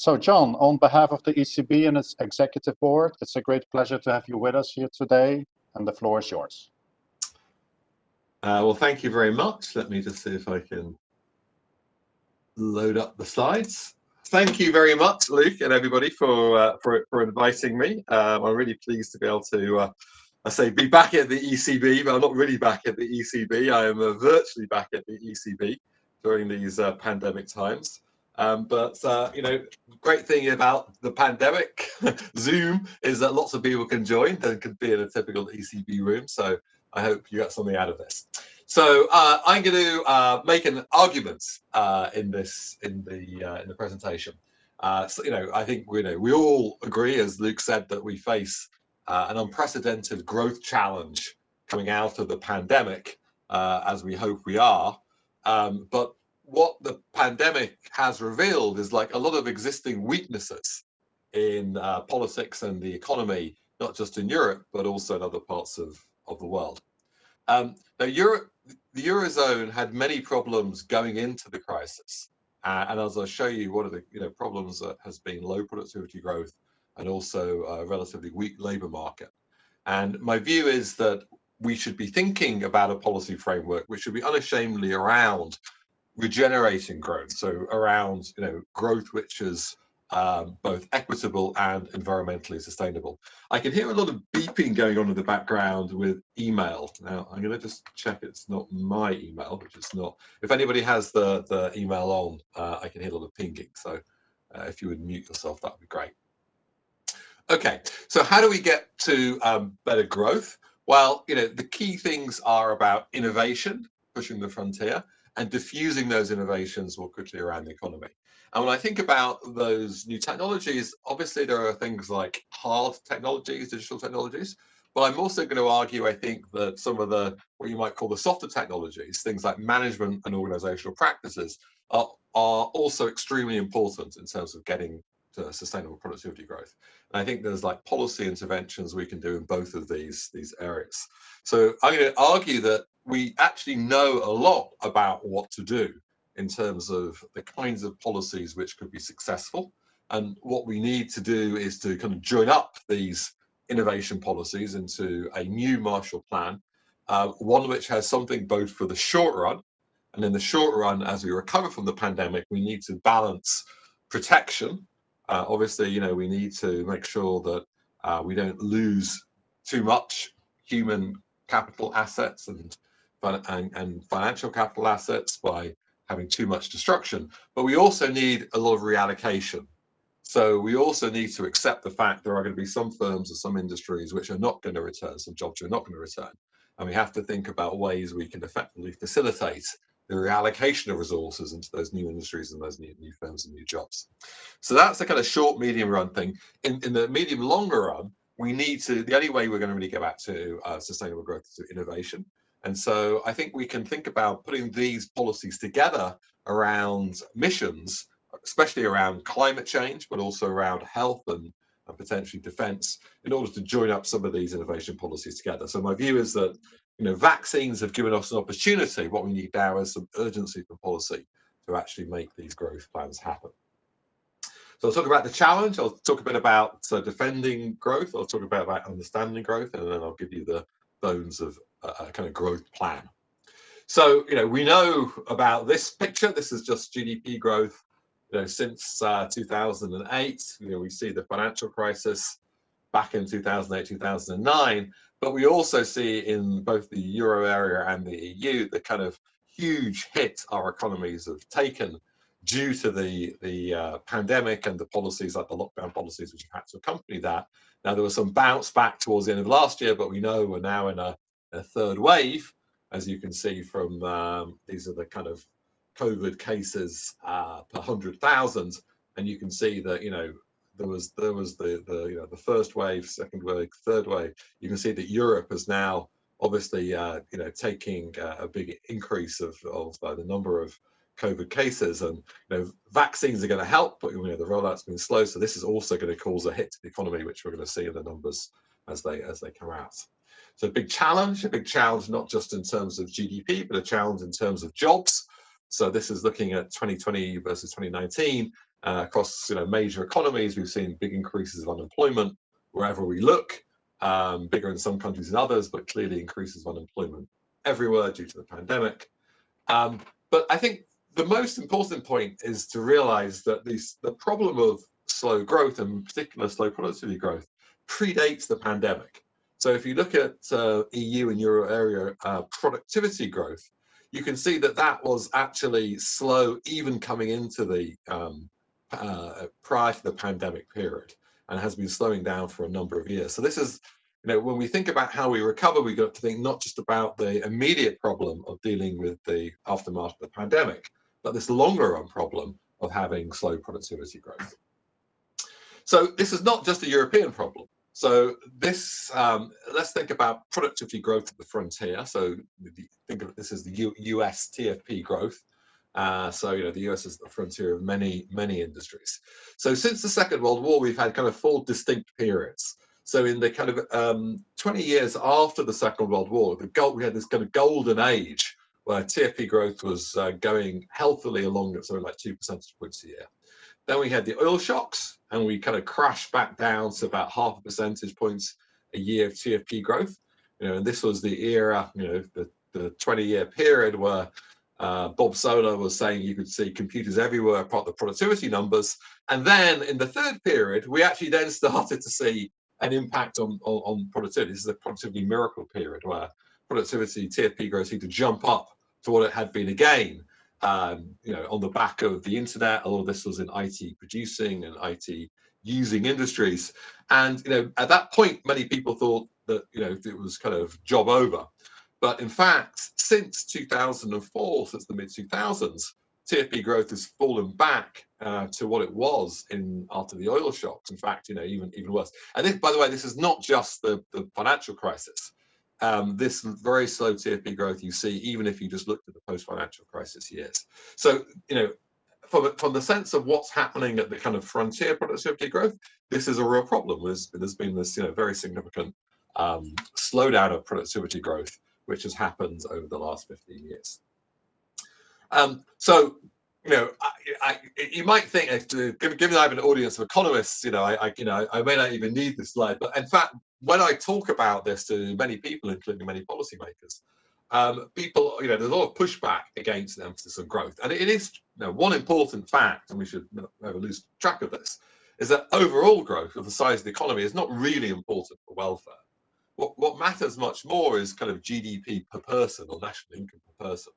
So John, on behalf of the ECB and its executive board, it's a great pleasure to have you with us here today, and the floor is yours. Uh, well, thank you very much. Let me just see if I can load up the slides. Thank you very much, Luke, and everybody for uh, for, for inviting me. Um, I'm really pleased to be able to, uh, I say, be back at the ECB, but I'm not really back at the ECB. I am uh, virtually back at the ECB during these uh, pandemic times. Um, but uh, you know, great thing about the pandemic, Zoom, is that lots of people can join and can be in a typical ECB room. So I hope you got something out of this. So uh, I'm going to uh, make an argument uh, in this in the uh, in the presentation. Uh, so you know, I think you know we all agree, as Luke said, that we face an unprecedented growth challenge coming out of the pandemic, as we hope we are. Um, but what the pandemic has revealed is like a lot of existing weaknesses in uh, politics and the economy, not just in Europe, but also in other parts of, of the world. Um, now, Europe, the Eurozone had many problems going into the crisis. Uh, and as I'll show you, one of the you know, problems that has been low productivity growth and also a relatively weak labor market. And my view is that we should be thinking about a policy framework which should be unashamedly around regenerating growth. So around you know growth which is um, both equitable and environmentally sustainable. I can hear a lot of beeping going on in the background with email. Now I'm going to just check it's not my email, which is not. If anybody has the the email on, uh, I can hear a lot of pinging. So uh, if you would mute yourself, that would be great. Okay, so how do we get to um, better growth? Well, you know the key things are about innovation, pushing the frontier and diffusing those innovations more quickly around the economy. And when I think about those new technologies, obviously there are things like hard technologies, digital technologies, but I'm also going to argue, I think, that some of the, what you might call the softer technologies, things like management and organizational practices, are, are also extremely important in terms of getting to sustainable productivity growth. And I think there's like policy interventions we can do in both of these, these areas. So I'm going to argue that we actually know a lot about what to do in terms of the kinds of policies which could be successful. And what we need to do is to kind of join up these innovation policies into a new Marshall Plan, uh, one which has something both for the short run, and in the short run, as we recover from the pandemic, we need to balance protection. Uh, obviously, you know, we need to make sure that uh, we don't lose too much human capital assets and and, and financial capital assets by having too much destruction. But we also need a lot of reallocation. So we also need to accept the fact there are going to be some firms or some industries which are not going to return, some jobs are not going to return. And we have to think about ways we can effectively facilitate the reallocation of resources into those new industries and those new, new firms and new jobs. So that's the kind of short, medium run thing. In, in the medium, longer run, we need to, the only way we're going to really get back to uh, sustainable growth is through innovation. And so I think we can think about putting these policies together around missions, especially around climate change, but also around health and, and potentially defense in order to join up some of these innovation policies together. So my view is that you know, vaccines have given us an opportunity. What we need now is some urgency for policy to actually make these growth plans happen. So I'll talk about the challenge. I'll talk a bit about uh, defending growth. I'll talk about, about understanding growth, and then I'll give you the bones of a kind of growth plan. So, you know, we know about this picture. This is just GDP growth, you know, since uh, 2008. You know, we see the financial crisis back in 2008, 2009, but we also see in both the euro area and the EU the kind of huge hit our economies have taken due to the the uh, pandemic and the policies like the lockdown policies which have had to accompany that. Now there was some bounce back towards the end of last year, but we know we're now in a a third wave, as you can see from um, these are the kind of COVID cases uh, per hundred thousand, and you can see that you know there was there was the the you know the first wave, second wave, third wave. You can see that Europe is now obviously uh, you know taking uh, a big increase of of uh, the number of COVID cases, and you know vaccines are going to help, but you know the rollout's been slow, so this is also going to cause a hit to the economy, which we're going to see in the numbers as they as they come out. So a big challenge, a big challenge, not just in terms of GDP, but a challenge in terms of jobs. So this is looking at 2020 versus 2019. Uh, across you know major economies, we've seen big increases of unemployment wherever we look, um, bigger in some countries than others, but clearly increases of unemployment everywhere due to the pandemic. Um, but I think the most important point is to realize that the problem of slow growth, and in particular slow productivity growth, predates the pandemic. So if you look at uh, EU and Euro area uh, productivity growth, you can see that that was actually slow even coming into the um, uh, prior to the pandemic period and has been slowing down for a number of years. So this is, you know, when we think about how we recover, we got to think not just about the immediate problem of dealing with the aftermath of the pandemic, but this longer run problem of having slow productivity growth. So this is not just a European problem. So this, um, let's think about productivity growth at the frontier. So think of this as the U US TFP growth. Uh, so, you know, the US is the frontier of many, many industries. So since the Second World War, we've had kind of four distinct periods. So in the kind of um, 20 years after the Second World War, the gold, we had this kind of golden age where TFP growth was uh, going healthily along at something like two percentage points a year. Then we had the oil shocks and we kind of crashed back down to about half a percentage points a year of TFP growth. You know, and this was the era, you know, the, the 20 year period where uh, Bob Solow was saying you could see computers everywhere, apart the productivity numbers. And then in the third period, we actually then started to see an impact on, on, on productivity. This is a productivity miracle period where productivity, TFP growth seemed to jump up to what it had been again um, you know, on the back of the internet. A lot of this was in IT producing and IT using industries. And, you know, at that point, many people thought that, you know, it was kind of job over. But in fact, since 2004, since the mid 2000s, TFP growth has fallen back uh, to what it was in after the oil shocks. In fact, you know, even even worse. And this, by the way, this is not just the, the financial crisis um, this very slow TFP growth you see, even if you just looked at the post-financial crisis years. So, you know, from the, from the sense of what's happening at the kind of frontier productivity growth, this is a real problem. There's, there's been this, you know, very significant um, slowdown of productivity growth, which has happened over the last 15 years. Um, so, you know, I, I, you might think, given I have an audience of economists, you know, I, I, you know, I may not even need this slide, but in fact, when I talk about this to many people, including many policymakers, um, people, you know, there's a lot of pushback against the emphasis on growth. And it is, you know, one important fact, and we should never lose track of this, is that overall growth of the size of the economy is not really important for welfare. What, what matters much more is kind of GDP per person or national income per person.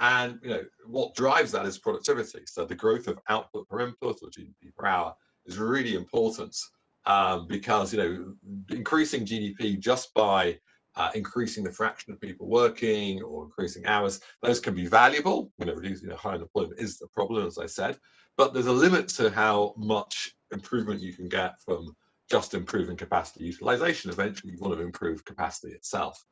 And, you know, what drives that is productivity. So the growth of output per input or GDP per hour is really important um, because you know increasing GDP just by uh, increasing the fraction of people working or increasing hours, those can be valuable. You know, reducing you know, high unemployment is the problem, as I said, but there's a limit to how much improvement you can get from just improving capacity utilization. Eventually, you want to improve capacity itself.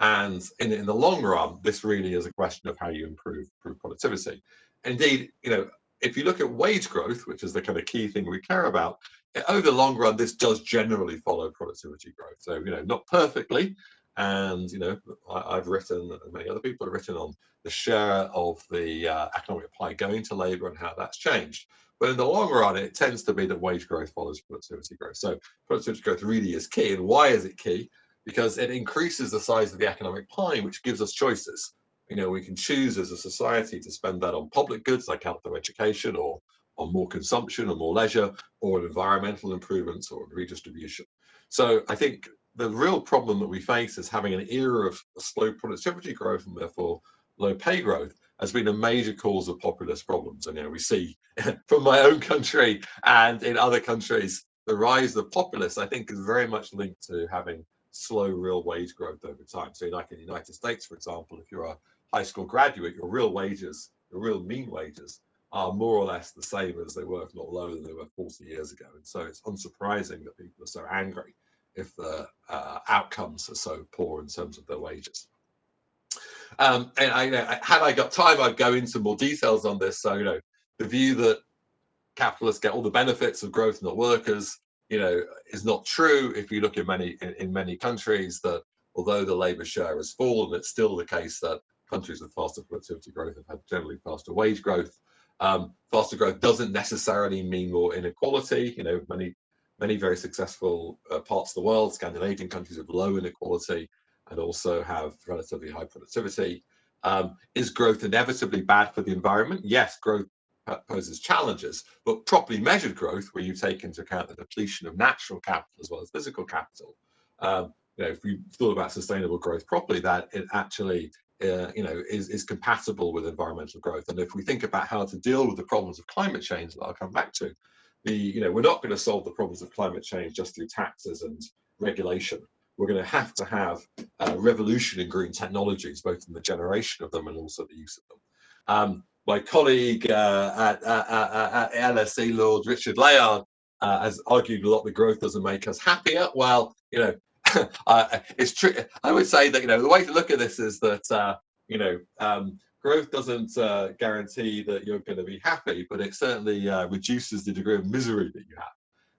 And in, in the long run, this really is a question of how you improve, improve productivity. Indeed, you know, if you look at wage growth, which is the kind of key thing we care about, eh, over the long run, this does generally follow productivity growth. So, you know, not perfectly. And, you know, I, have written, and many other people have written on the share of the uh, economic pie going to labor and how that's changed. But in the long run, it tends to be that wage growth follows productivity growth. So productivity growth really is key. And why is it key? Because it increases the size of the economic pie, which gives us choices. You know, we can choose as a society to spend that on public goods like health or education or on more consumption or more leisure or environmental improvements or redistribution. So I think the real problem that we face is having an era of slow productivity growth and therefore low pay growth has been a major cause of populist problems. And you know, we see from my own country and in other countries, the rise of populists, I think, is very much linked to having slow real wage growth over time. So like in the United States, for example, if you're a high school graduate, your real wages, your real mean wages are more or less the same as they were, if not lower than they were 40 years ago. And so it's unsurprising that people are so angry if the uh, outcomes are so poor in terms of their wages. Um, and I, had I got time, I'd go into more details on this. So, you know, the view that capitalists get all the benefits of growth, not workers, you know, is not true. If you look in many in, in many countries, that although the labour share has fallen, it's still the case that countries with faster productivity growth have had generally faster wage growth. Um, faster growth doesn't necessarily mean more inequality. You know, many many very successful uh, parts of the world, Scandinavian countries have low inequality and also have relatively high productivity. Um, is growth inevitably bad for the environment? Yes, growth poses challenges, but properly measured growth, where you take into account the depletion of natural capital as well as physical capital, um, you know, if we thought about sustainable growth properly, that it actually, uh, you know, is, is compatible with environmental growth. And if we think about how to deal with the problems of climate change that I'll come back to, the, you know, we're not going to solve the problems of climate change just through taxes and regulation. We're going to have to have a revolution in green technologies, both in the generation of them and also the use of them. Um, my colleague uh, at, at, at, LSE, Lord Richard Layard, uh, has argued a lot that growth doesn't make us happier. Well, you know, uh, it's true. I would say that you know the way to look at this is that uh, you know um, growth doesn't uh, guarantee that you're going to be happy, but it certainly uh, reduces the degree of misery that you have.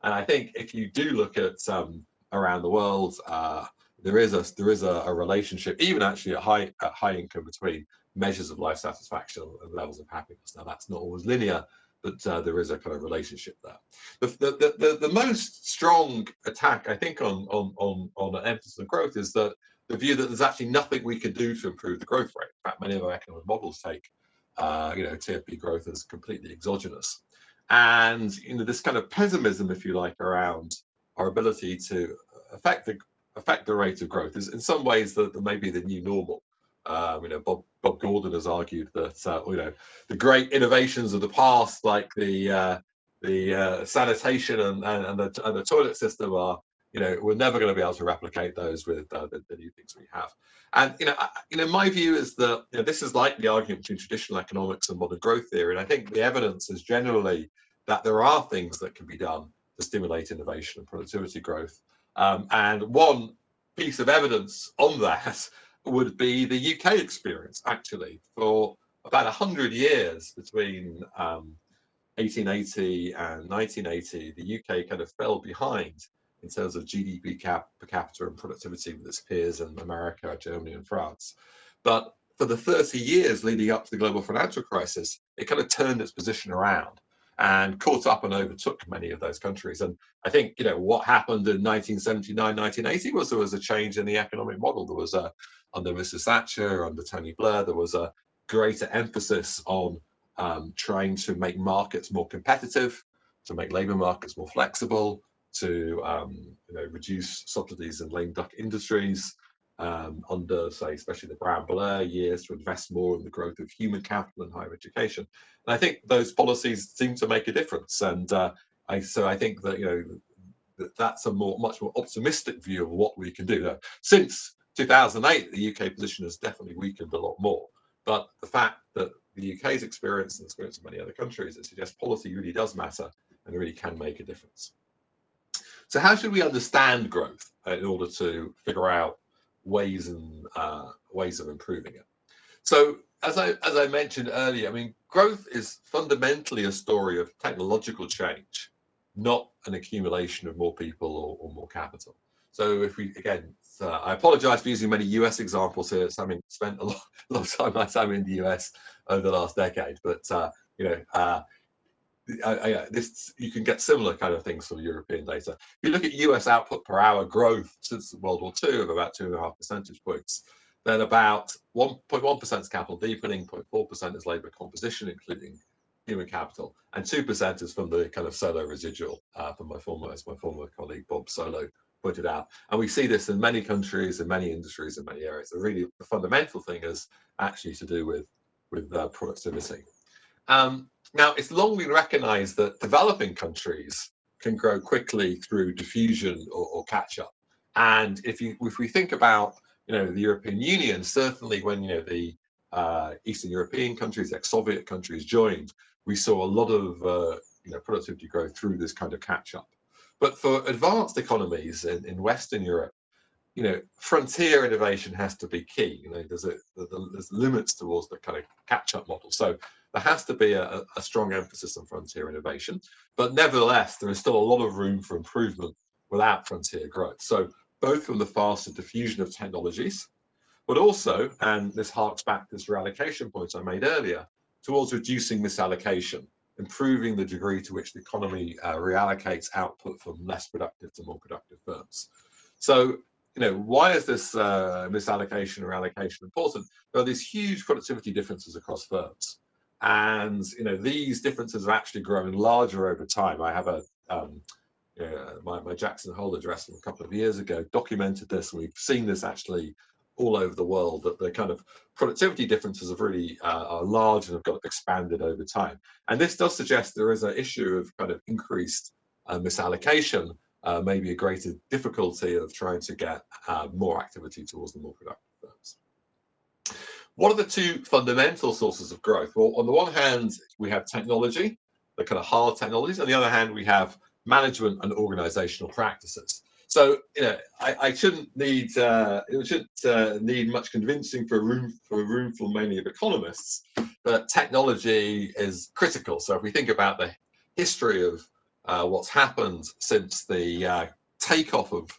And I think if you do look at um, around the world, uh, there is a there is a, a, relationship, even actually at high at high income, between measures of life satisfaction and levels of happiness. Now that's not always linear, but uh, there is a kind of relationship there. The, the, the, the, most strong attack, I think, on, on, on, on emphasis on growth is that the view that there's actually nothing we can do to improve the growth rate. In fact, many of our economic models take, uh, you know, TFP growth as completely exogenous. And, you know, this kind of pessimism, if you like, around our ability to affect the affect the rate of growth is in some ways that maybe the new normal. Um, you know, Bob Bob Gordon has argued that uh, you know the great innovations of the past, like the uh, the uh, sanitation and, and, and, the, and the toilet system, are you know we're never going to be able to replicate those with uh, the, the, new things we have. And you know, I, you know, my view is that you know, this is like the argument between traditional economics and modern growth theory. And I think the evidence is generally that there are things that can be done to stimulate innovation and productivity growth. Um, and one piece of evidence on that would be the UK experience, actually, for about 100 years between um, 1880 and 1980, the UK kind of fell behind in terms of GDP cap per capita and productivity with its peers in America, Germany, and France. But for the 30 years leading up to the global financial crisis, it kind of turned its position around and caught up and overtook many of those countries. And I think, you know, what happened in 1979, 1980 was there was a change in the economic model. There was a, under Mrs. Thatcher, under Tony Blair, there was a greater emphasis on um, trying to make markets more competitive, to make labor markets more flexible, to um, you know, reduce subsidies in lame duck industries, um, under, say, especially the Brown Blair years to invest more in the growth of human capital and higher education. And I think those policies seem to make a difference. And uh, I, so I think that, you know, that that's a more, much more optimistic view of what we can do. Now, since 2008, the UK position has definitely weakened a lot more. But the fact that the UK's experience and the experience of many other countries, it suggests policy really does matter and really can make a difference. So how should we understand growth in order to figure out ways and uh, ways of improving it. So as I as I mentioned earlier, I mean, growth is fundamentally a story of technological change, not an accumulation of more people or, or more capital. So if we again, I apologize for using many US examples here, having spent a lot, a lot of time my time in the US over the last decade, but uh, you know, uh, I, I, this you can get similar kind of things from European data. If you look at US output per hour growth since World War II of about two and a half percentage points, then about 1.1% is capital deepening, 0.4% is labor composition, including human capital, and 2% is from the kind of Solow residual uh, from my former, as my former colleague Bob Solow pointed out. And we see this in many countries, in many industries, in many areas. The really fundamental thing is actually to do with, with uh, productivity. Um, now, it's long been recognized that developing countries can grow quickly through diffusion or, or catch up. And if you if we think about you know the European Union, certainly when you know the uh, Eastern European countries, ex-Soviet countries joined, we saw a lot of uh, you know productivity growth through this kind of catch up. But for advanced economies in, in Western Europe, you know, frontier innovation has to be key. You know, there's a there's limits towards the kind of catch up model. So there has to be a, a strong emphasis on frontier innovation, but nevertheless, there is still a lot of room for improvement without frontier growth. So both from the faster diffusion of technologies, but also, and this harks back to this reallocation point I made earlier, towards reducing misallocation, improving the degree to which the economy uh, reallocates output from less productive to more productive firms. So, you know, why is this uh, misallocation or allocation important? There are these huge productivity differences across firms. And, you know, these differences are actually growing larger over time. I have a, um, my, my Jackson Hole address from a couple of years ago documented this. We've seen this actually all over the world that the kind of productivity differences have really uh, are large and have got expanded over time. And this does suggest there is an issue of kind of increased uh, misallocation, uh, maybe a greater difficulty of trying to get uh, more activity towards the more productive firms. What are the two fundamental sources of growth? Well, on the one hand, we have technology, the kind of hard technologies. On the other hand, we have management and organizational practices. So you know, I, I shouldn't need uh, it shouldn't uh, need much convincing for a room for a room full mainly of economists that technology is critical. So if we think about the history of uh, what's happened since the uh, takeoff of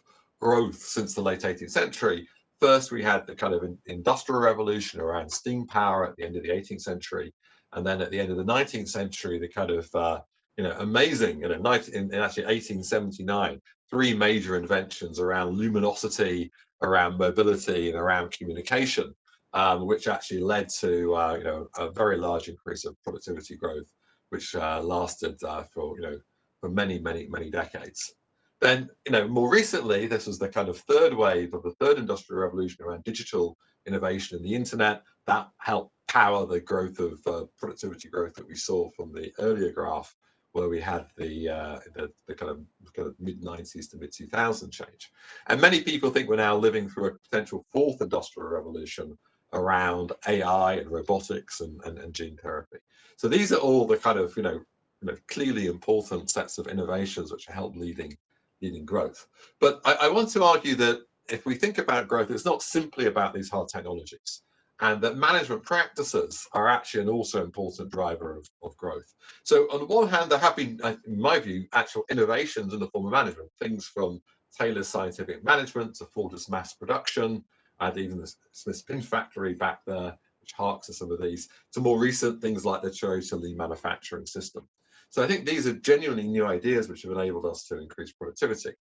growth since the late 18th century, first we had the kind of industrial revolution around steam power at the end of the 18th century, and then at the end of the 19th century, the kind of uh, you know amazing you know in, in actually 1879 three major inventions around luminosity, around mobility, and around communication, um, which actually led to uh, you know a very large increase of productivity growth, which uh, lasted uh, for you know for many many many decades. Then you know more recently, this was the kind of third wave of the third industrial revolution around digital innovation and the internet that helped power the growth of uh, productivity growth that we saw from the earlier graph where we had the, uh, the, the, kind of, kind of mid 90s to mid 2000 change. And many people think we're now living through a potential fourth industrial revolution around AI and robotics and, and, and gene therapy. So these are all the kind of, you know, you know, clearly important sets of innovations which help leading, leading growth. But I, I want to argue that if we think about growth, it's not simply about these hard technologies and that management practices are actually an also important driver of, of growth. So on the one hand, there have been, uh, in my view, actual innovations in the form of management, things from Taylor's scientific management to Ford's mass production, and even the Smith Pin factory back there, which harks to some of these, to more recent things like the Toyota lean manufacturing system. So I think these are genuinely new ideas which have enabled us to increase productivity.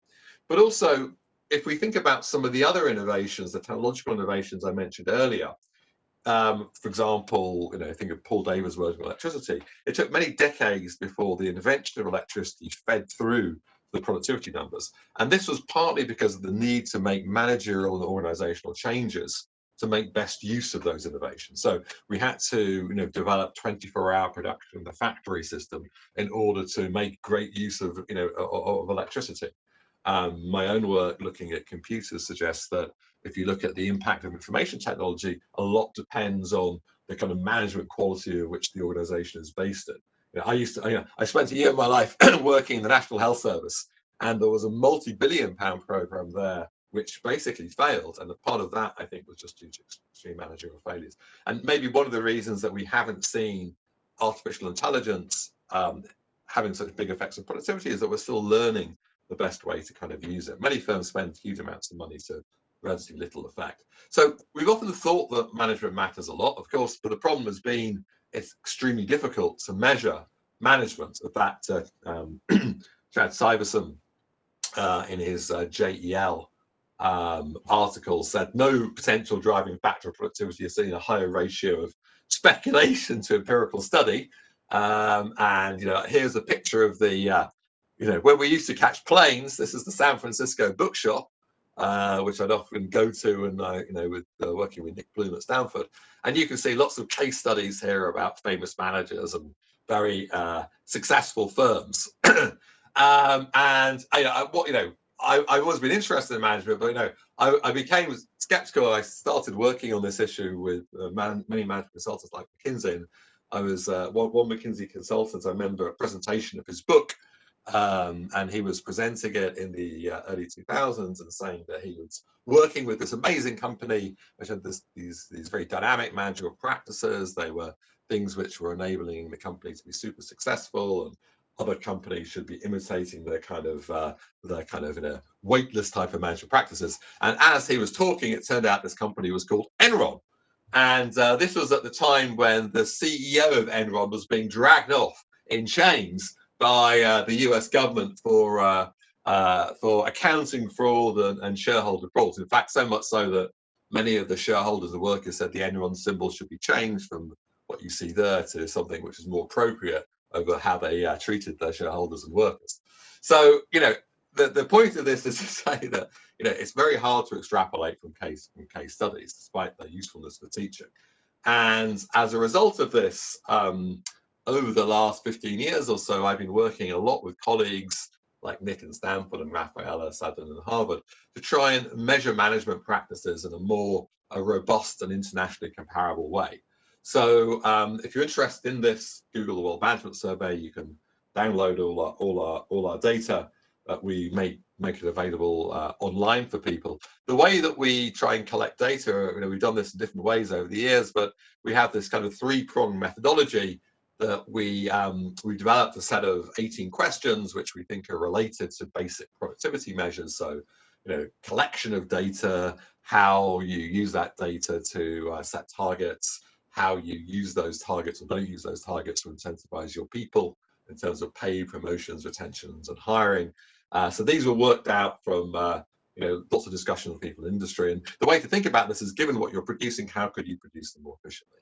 But also, if we think about some of the other innovations, the technological innovations I mentioned earlier, um, for example, you know, think of Paul David's words with electricity. It took many decades before the invention of electricity fed through the productivity numbers. And this was partly because of the need to make managerial and organizational changes to make best use of those innovations. So we had to, you know, develop 24-hour production in the factory system in order to make great use of, you know, of, of electricity. Um, my own work looking at computers suggests that if you look at the impact of information technology, a lot depends on the kind of management quality of which the organization is based in. You know, I used to, you know, I spent a year of my life working in the National Health Service, and there was a multi-billion pound program there which basically failed. And a part of that, I think, was just due to extreme managerial failures. And maybe one of the reasons that we haven't seen artificial intelligence um, having such big effects on productivity is that we're still learning the best way to kind of use it. Many firms spend huge amounts of money to relatively little effect. So we've often thought that management matters a lot, of course, but the problem has been it's extremely difficult to measure management of that. Uh, um, Chad Syverson uh, in his uh, JEL um, article said no potential driving factor of productivity is seeing a higher ratio of speculation to empirical study. Um, and you know, here's a picture of the, uh, you know, where we used to catch planes. This is the San Francisco bookshop, uh, which I'd often go to and I, you know, with uh, working with Nick Bloom at Stanford. And you can see lots of case studies here about famous managers and very uh, successful firms. um, and I, I, what you know, I, have always been interested in management, but you know, I, I, became skeptical. I started working on this issue with uh, man, many management consultants like McKinsey. And I was uh, one, one McKinsey consultant. I remember a presentation of his book um, and he was presenting it in the uh, early 2000s and saying that he was working with this amazing company which had this, these, these very dynamic managerial practices. They were things which were enabling the company to be super successful and other companies should be imitating their kind of uh, their kind of weightless type of management practices. And as he was talking, it turned out this company was called Enron. And uh, this was at the time when the CEO of Enron was being dragged off in chains by uh, the US government for uh, uh, for accounting fraud and, and shareholder fraud. In fact, so much so that many of the shareholders and workers said the Enron symbol should be changed from what you see there to something which is more appropriate over how they uh, treated their shareholders and workers. So, you know, the, the point of this is to say that, you know, it's very hard to extrapolate from case from case studies, despite their usefulness for teaching. And as a result of this, um, over the last 15 years or so, I've been working a lot with colleagues like Nick and Stanford and Raffaella Sadun and Harvard to try and measure management practices in a more a robust and internationally comparable way. So um, if you're interested in this Google the World Management Survey, you can download all our all our all our data that we make make it available uh, online for people. The way that we try and collect data, you know, we've done this in different ways over the years, but we have this kind of three-pronged methodology that we um, we developed a set of 18 questions which we think are related to basic productivity measures. So, you know, collection of data, how you use that data to uh, set targets, how you use those targets or don't use those targets to incentivize your people in terms of pay, promotions, retentions, and hiring. Uh, so these were worked out from uh, you know lots of discussion with people in industry. And the way to think about this is, given what you're producing, how could you produce them more efficiently?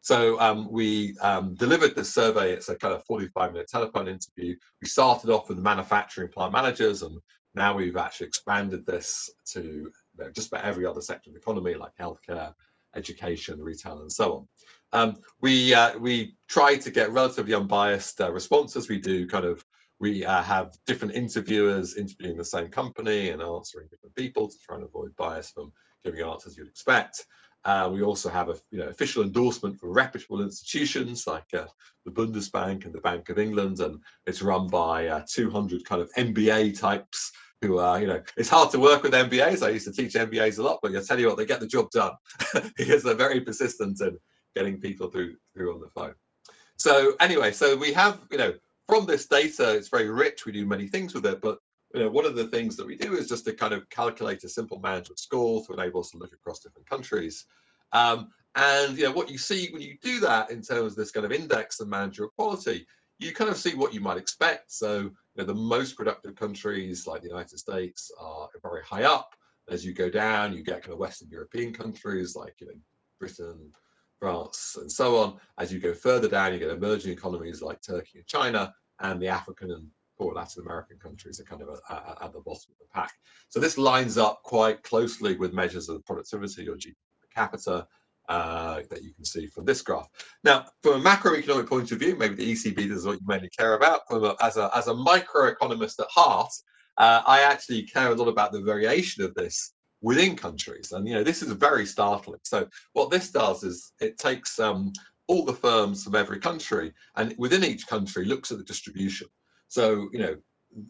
So um, we um, delivered this survey. It's a kind of 45 minute telephone interview. We started off with manufacturing plant managers, and now we've actually expanded this to you know, just about every other sector of the economy, like healthcare, education, retail, and so on. Um, we uh, we try to get relatively unbiased uh, responses. We do kind of we uh, have different interviewers interviewing the same company and answering different people to try and avoid bias from giving answers you'd expect. Uh, we also have a you know, official endorsement from reputable institutions like uh, the Bundesbank and the Bank of England, and it's run by uh, 200 kind of MBA types who are, you know, it's hard to work with MBAs. I used to teach MBAs a lot, but I tell you what, they get the job done because they're very persistent in getting people through through on the phone. So anyway, so we have, you know, from this data, it's very rich. We do many things with it, but you know, one of the things that we do is just to kind of calculate a simple management score to enable us to look across different countries. Um, and you know, what you see when you do that in terms of this kind of index of managerial quality, you kind of see what you might expect. So you know, the most productive countries like the United States are very high up. As you go down, you get kind of Western European countries like you know, Britain, France, and so on. As you go further down, you get emerging economies like Turkey and China, and the African and poor Latin American countries are kind of uh, uh, at the bottom of the pack. So this lines up quite closely with measures of productivity or GDP per capita uh, that you can see from this graph. Now, from a macroeconomic point of view, maybe the ECB is what you mainly care about. A, as, a, as a microeconomist at heart, uh, I actually care a lot about the variation of this within countries. And, you know, this is very startling. So what this does is it takes um, all the firms from every country and within each country looks at the distribution. So, you know,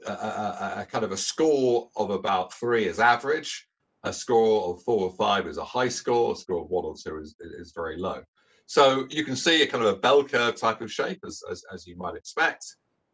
a, a, a, kind of a score of about three is average, a score of four or five is a high score, a score of one or two is, is very low. So you can see a kind of a bell curve type of shape as, as, as you might expect,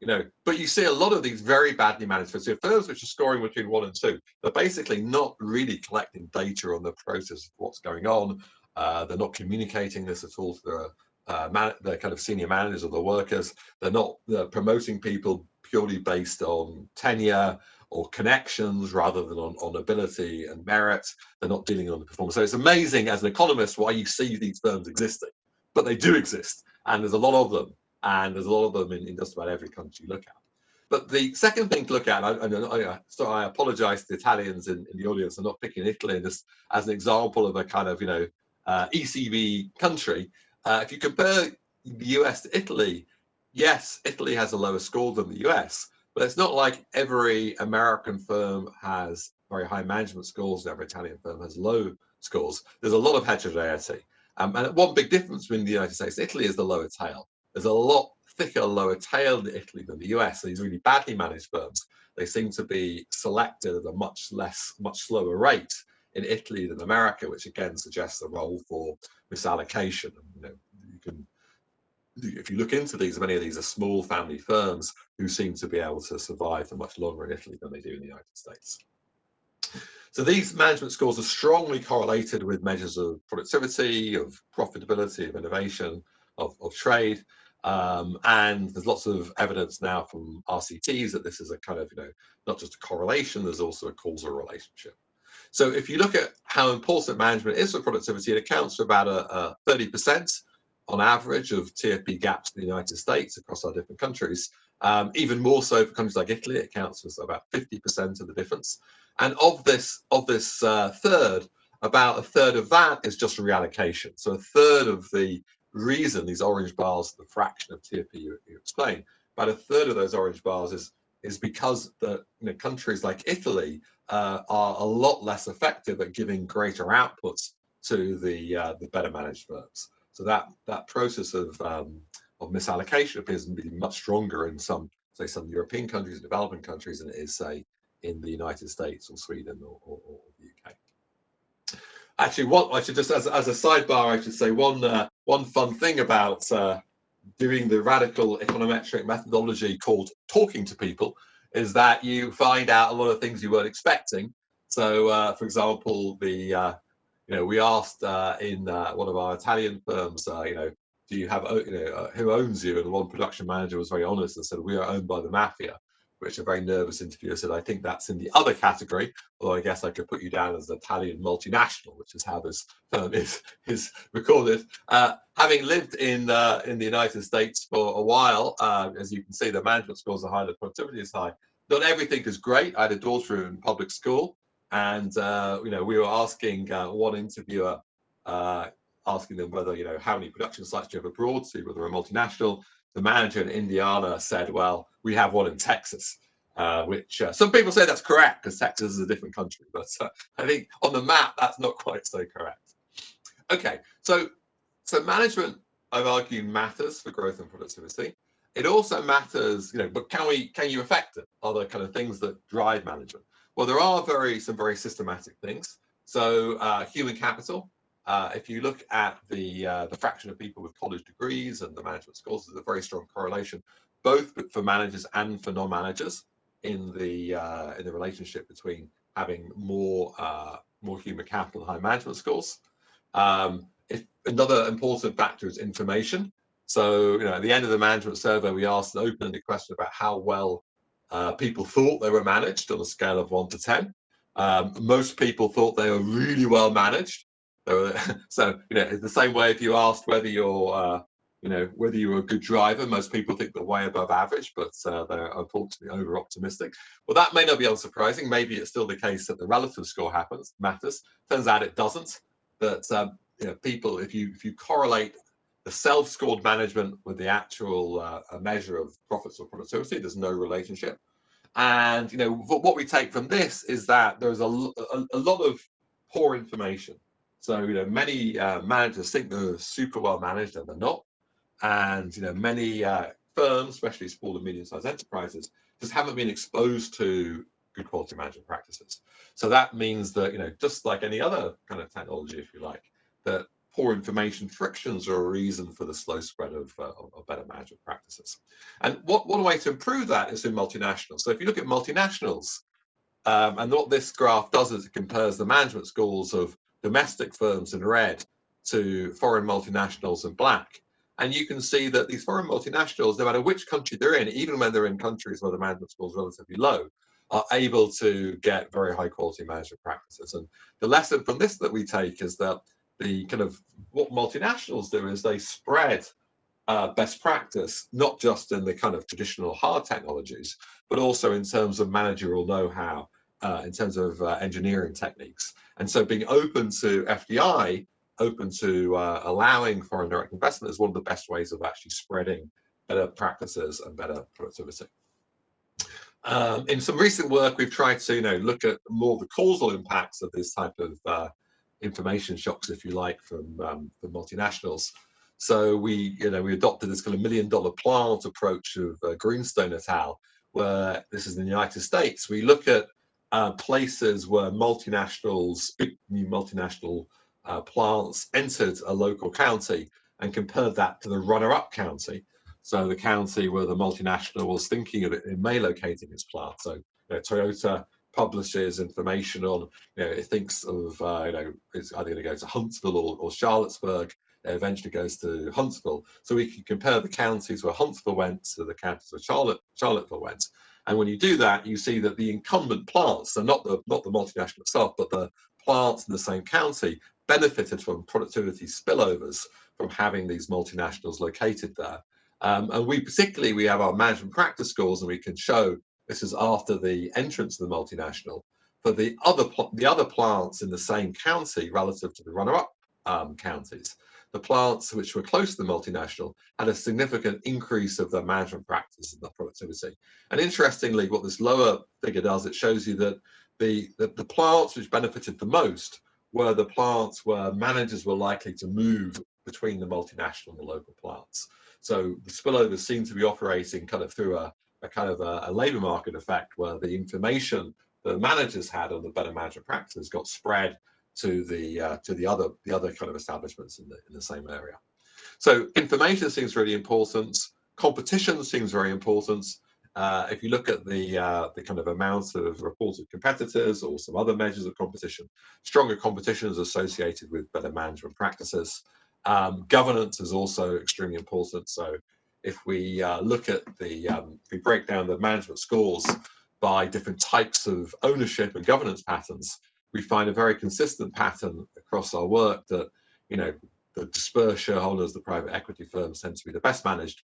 you know, but you see a lot of these very badly managed firms. Firms which are scoring between one and two, they're basically not really collecting data on the process of what's going on. Uh, they're not communicating this at all to their uh, man, the kind of senior managers or the workers. They're not they're promoting people purely based on tenure or connections rather than on, on ability and merit. They're not dealing on the performance. So it's amazing as an economist why you see these firms existing, but they do exist. And there's a lot of them. And there's a lot of them in, in just about every country you look at. But the second thing to look at, and I, I, so I apologize to the Italians in, in the audience, I'm not picking Italy just as an example of a kind of, you know, uh, ECB country. Uh, if you compare the US to Italy, yes, Italy has a lower score than the US, but it's not like every American firm has very high management scores, and every Italian firm has low scores. There's a lot of heterogeneity. Um, and one big difference between the United States and Italy is the lower tail. There's a lot thicker lower tail in Italy than the US. These really badly managed firms, they seem to be selected at a much less, much slower rate in Italy than America, which again suggests a role for misallocation. And, you know, if you look into these, many of these are small family firms who seem to be able to survive for much longer in Italy than they do in the United States. So these management scores are strongly correlated with measures of productivity, of profitability, of innovation, of, of trade. Um, and there's lots of evidence now from RCTs that this is a kind of, you know, not just a correlation, there's also a causal relationship. So if you look at how important management is for productivity, it accounts for about a 30% on average of TFP gaps in the United States across our different countries. Um, even more so for countries like Italy, it accounts for about 50% of the difference. And of this, of this uh, third, about a third of that is just reallocation. So a third of the reason these orange bars, the fraction of TFP you, you explain, about a third of those orange bars is is because the you know, countries like Italy uh, are a lot less effective at giving greater outputs to the uh, the better managed firms. So that that process of um, of misallocation appears to be much stronger in some say some European countries, developing countries, than it is say in the United States or Sweden or, or, or the UK. Actually, what I should just as, as a sidebar, I should say one uh, one fun thing about uh, doing the radical econometric methodology called talking to people is that you find out a lot of things you weren't expecting. So, uh, for example, the uh, you know we asked uh, in uh, one of our Italian firms, uh, you know, do you have you know uh, who owns you? And one production manager was very honest and said we are owned by the mafia which a very nervous interviewer said, I think that's in the other category, although I guess I could put you down as an Italian multinational, which is how this is, is recorded. Uh, having lived in uh, in the United States for a while, uh, as you can see, the management scores are high, the productivity is high. Not everything is great. I had a daughter in public school, and uh, you know we were asking uh, one interviewer, uh, asking them whether you know how many production sites do you have abroad, see whether a multinational. The manager in Indiana said, "Well, we have one in Texas, uh, which uh, some people say that's correct because Texas is a different country, but uh, I think on the map that's not quite so correct. Okay, so so management, I've argued, matters for growth and productivity. It also matters, you know, but can we can you affect it? Are there kind of things that drive management? Well, there are very some very systematic things. So uh, human capital. Uh, if you look at the uh, the fraction of people with college degrees and the management scores, there's a very strong correlation both for managers and for non-managers in the uh, in the relationship between having more uh, more human capital and high management scores. Um, if another important factor is information. So, you know, at the end of the management survey, we asked an open-ended question about how well uh, people thought they were managed on a scale of one to 10. Um, most people thought they were really well managed. So, you know, it's the same way if you asked whether you're uh, you know, whether you're a good driver, most people think they're way above average, but uh, they're unfortunately over optimistic. Well, that may not be unsurprising. Maybe it's still the case that the relative score happens matters. Turns out it doesn't. That um, you know, people, if you if you correlate the self-scored management with the actual uh, measure of profits or productivity, there's no relationship. And you know what we take from this is that there's a, a, a lot of poor information. So you know many uh, managers think they're super well managed and they're not and you know many uh, firms, especially small and medium-sized enterprises, just haven't been exposed to good quality management practices. So that means that you know just like any other kind of technology, if you like, that poor information frictions are a reason for the slow spread of, uh, of better management practices. And what one way to improve that is in multinationals. So if you look at multinationals, um, and what this graph does is it compares the management schools of domestic firms in red to foreign multinationals in black. And you can see that these foreign multinationals, no matter which country they're in, even when they're in countries where the management score is relatively low, are able to get very high quality management practices. And the lesson from this that we take is that the kind of what multinationals do is they spread uh, best practice, not just in the kind of traditional hard technologies, but also in terms of managerial know-how, uh, in terms of uh, engineering techniques. And so being open to FDI open to uh, allowing foreign direct investment is one of the best ways of actually spreading better practices and better productivity. Um, in some recent work, we've tried to you know look at more the causal impacts of this type of uh, information shocks, if you like, from um, the multinationals. So we, you know, we adopted this kind of million dollar plant approach of uh, Greenstone et al., where this is in the United States. We look at uh, places where multinationals, big new multinational uh, plants entered a local county and compared that to the runner-up county. So the county where the multinational was thinking of it, it may locating its plant. So you know, Toyota publishes information on, you know, it thinks of, uh, you know, it's either going to go to Huntsville or, or Charlottesburg, eventually goes to Huntsville. So we can compare the counties where Huntsville went to the counties where Charlotte, Charlottesville went. And when you do that, you see that the incumbent plants, so not the not the multinational itself, but the plants in the same county benefited from productivity spillovers from having these multinationals located there. Um, and we particularly, we have our management practice scores and we can show this is after the entrance of the multinational for the other the other plants in the same county relative to the runner-up um, counties. The plants which were close to the multinational had a significant increase of their management practice and their productivity. And interestingly, what this lower figure does, it shows you that the, the, the plants which benefited the most were the plants where managers were likely to move between the multinational and the local plants. So the spillovers seem to be operating kind of through a, a kind of a, a labor market effect where the information the managers had on the better management practices got spread to the uh, to the other the other kind of establishments in the in the same area. So information seems really important. Competition seems very important. Uh, if you look at the uh, the kind of amount of reported competitors or some other measures of competition, stronger competition is associated with better management practices. Um, governance is also extremely important. So if we uh, look at the, um, we break down the management scores by different types of ownership and governance patterns, we find a very consistent pattern across our work that, you know, the dispersed shareholders, the private equity firms tend to be the best managed.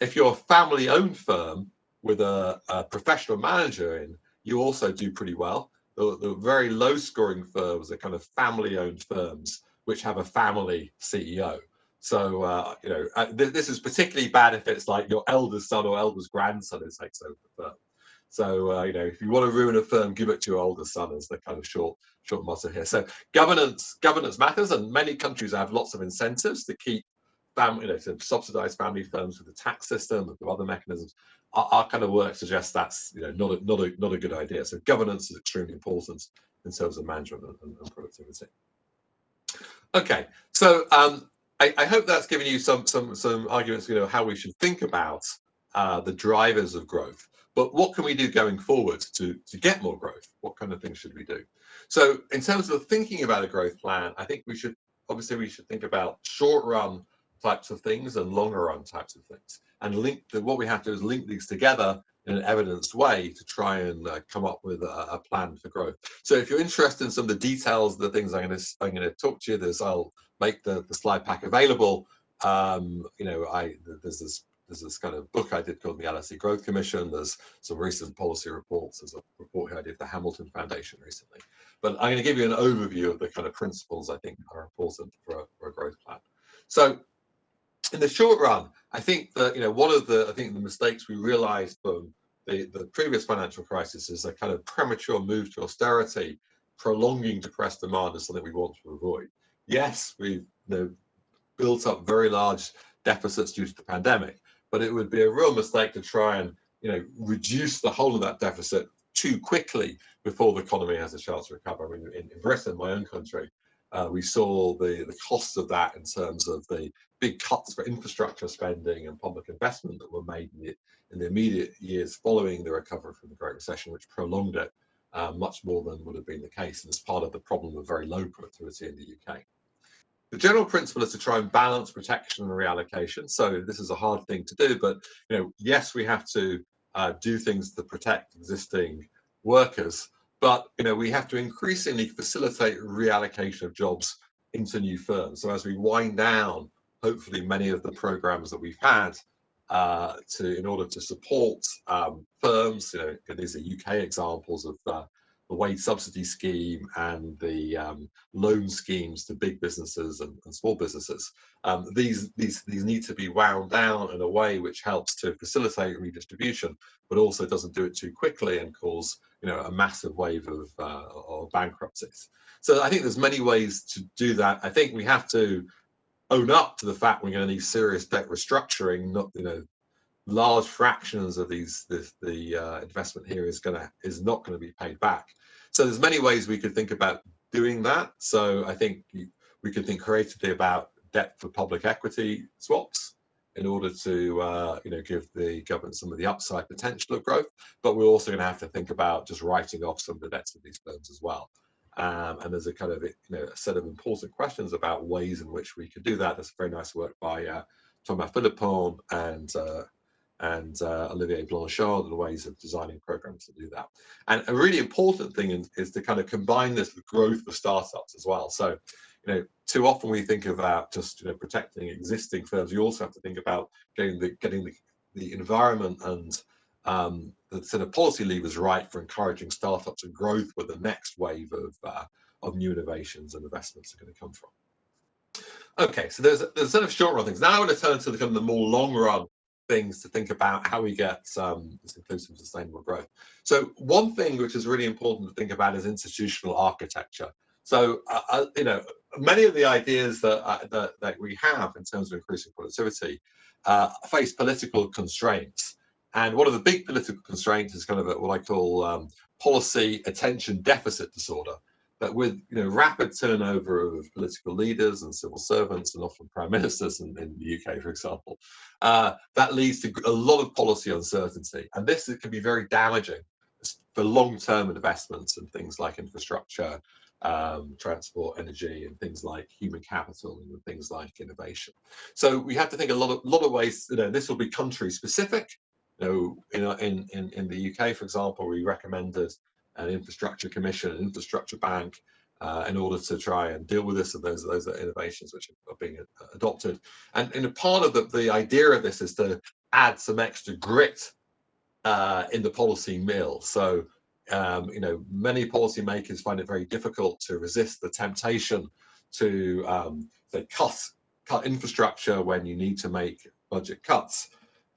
If you're a family owned firm with a, a professional manager in, you also do pretty well. The, the very low scoring firms are kind of family owned firms which have a family CEO. So, uh, you know, uh, th this is particularly bad if it's like your eldest son or eldest grandson who takes over the firm. So, uh, you know, if you want to ruin a firm, give it to your older son is the kind of short, short motto here. So governance, governance matters and many countries have lots of incentives to keep family, you know, to subsidize family firms with the tax system and other mechanisms. Our, our, kind of work suggests that's, you know, not a, not a, not a good idea. So governance is extremely important in terms of management and, and productivity. Okay, so um, I, I, hope that's given you some some some arguments, you know, how we should think about uh, the drivers of growth. But what can we do going forward to, to get more growth? What kind of things should we do? So in terms of thinking about a growth plan, I think we should, obviously we should think about short run types of things and longer run types of things. And link the, what we have to do is link these together in an evidenced way to try and uh, come up with a, a, plan for growth. So if you're interested in some of the details, the things I'm going to I'm going to talk to you, there's I'll make the, the slide pack available. Um, you know, I there's this there's this kind of book I did called the LSE Growth Commission. There's some recent policy reports. There's a report here I did the Hamilton Foundation recently. But I'm going to give you an overview of the kind of principles I think are important for a, for a growth plan. So in the short run, I think that you know one of the I think the mistakes we realized from the, the previous financial crisis is a kind of premature move to austerity, prolonging depressed demand is something we want to avoid. Yes, we've you know, built up very large deficits due to the pandemic, but it would be a real mistake to try and you know reduce the whole of that deficit too quickly before the economy has a chance to recover. I mean, in, in Britain, my own country, uh, we saw the, the costs of that in terms of the big cuts for infrastructure spending and public investment that were made in the, in the immediate years following the recovery from the Great Recession, which prolonged it uh, much more than would have been the case. And it's part of the problem of very low productivity in the UK. The general principle is to try and balance protection and reallocation. So this is a hard thing to do, but you know, yes, we have to uh, do things to protect existing workers, but you know, we have to increasingly facilitate reallocation of jobs into new firms. So as we wind down, hopefully many of the programs that we've had uh, to in order to support um, firms, you know, these are UK examples of uh, the wage subsidy scheme and the um, loan schemes to big businesses and, and small businesses. Um, these, these, these need to be wound down in a way which helps to facilitate redistribution, but also doesn't do it too quickly and cause you know, a massive wave of, uh, of bankruptcies. So I think there's many ways to do that. I think we have to own up to the fact we're going to need serious debt restructuring, not, you know, large fractions of these this, the uh, investment here is going to is not going to be paid back so there's many ways we could think about doing that so i think we could think creatively about debt for public equity swaps in order to uh, you know give the government some of the upside potential of growth. But we're also going to have to think about just writing off some of the debts of these firms as well. Um, and there's a kind of you know a set of important questions about ways in which we could do that. There's very nice work by uh, Thomas Philippon and uh, and uh, Olivier Blanchard and ways of designing programs to do that. And a really important thing is, is to kind of combine this with growth for startups as well. So you know, too often we think about just you know protecting existing firms. You also have to think about getting the getting the, the environment and um, the sort of policy levers right for encouraging startups and growth where the next wave of uh, of new innovations and investments are going to come from. Okay, so there's there's sort of short run things. Now I want to turn to the kind of the more long run things to think about how we get um, this inclusive sustainable growth. So one thing which is really important to think about is institutional architecture. So, uh, uh, you know, many of the ideas that, uh, that, that, we have in terms of increasing productivity uh, face political constraints. And one of the big political constraints is kind of what I call um, policy attention deficit disorder. That with you know rapid turnover of political leaders and civil servants and often prime ministers in, in the UK, for example, uh, that leads to a lot of policy uncertainty, and this can be very damaging for long-term investments in things like infrastructure, um, transport, energy, and things like human capital and things like innovation. So we have to think a lot of lot of ways. You know, this will be country specific. You know, in in in the UK, for example, we recommended an infrastructure commission, an infrastructure bank, uh, in order to try and deal with this. And those those are innovations which are being adopted. And in a part of the the idea of this is to add some extra grit uh, in the policy mill. So um, you know, many policymakers find it very difficult to resist the temptation to um, say cut cut infrastructure when you need to make budget cuts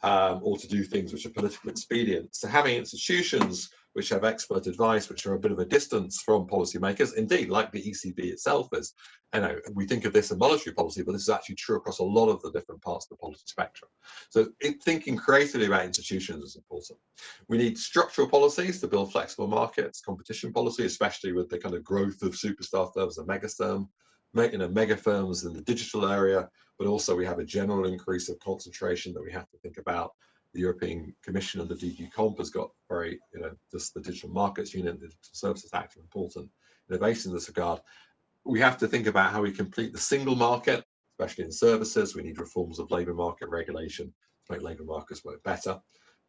um, or to do things which are politically expedient. So having institutions which have expert advice, which are a bit of a distance from policymakers. Indeed, like the ECB itself is, you know, we think of this in monetary policy, but this is actually true across a lot of the different parts of the policy spectrum. So it, thinking creatively about institutions is important. We need structural policies to build flexible markets, competition policy, especially with the kind of growth of superstar firms and mega firm, you know, mega firms in the digital area, but also we have a general increase of concentration that we have to think about the European Commission and the DG Comp has got very, you know, just the Digital Markets Union, the Digital Services Act, are important innovation in this regard. We have to think about how we complete the single market, especially in services. We need reforms of labour market regulation to make labour markets work better.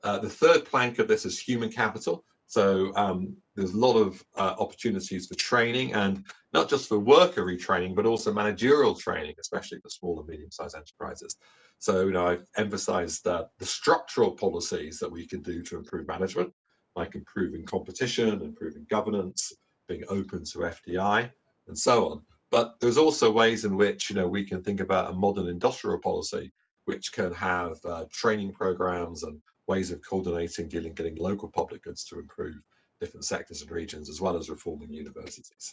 Uh, the third plank of this is human capital. So um, there's a lot of uh, opportunities for training and not just for worker retraining, but also managerial training, especially for small and medium-sized enterprises. So, you know, I've emphasized that the structural policies that we can do to improve management, like improving competition, improving governance, being open to FDI, and so on. But there's also ways in which, you know, we can think about a modern industrial policy, which can have uh, training programs and ways of coordinating, dealing, getting local public goods to improve different sectors and regions, as well as reforming universities.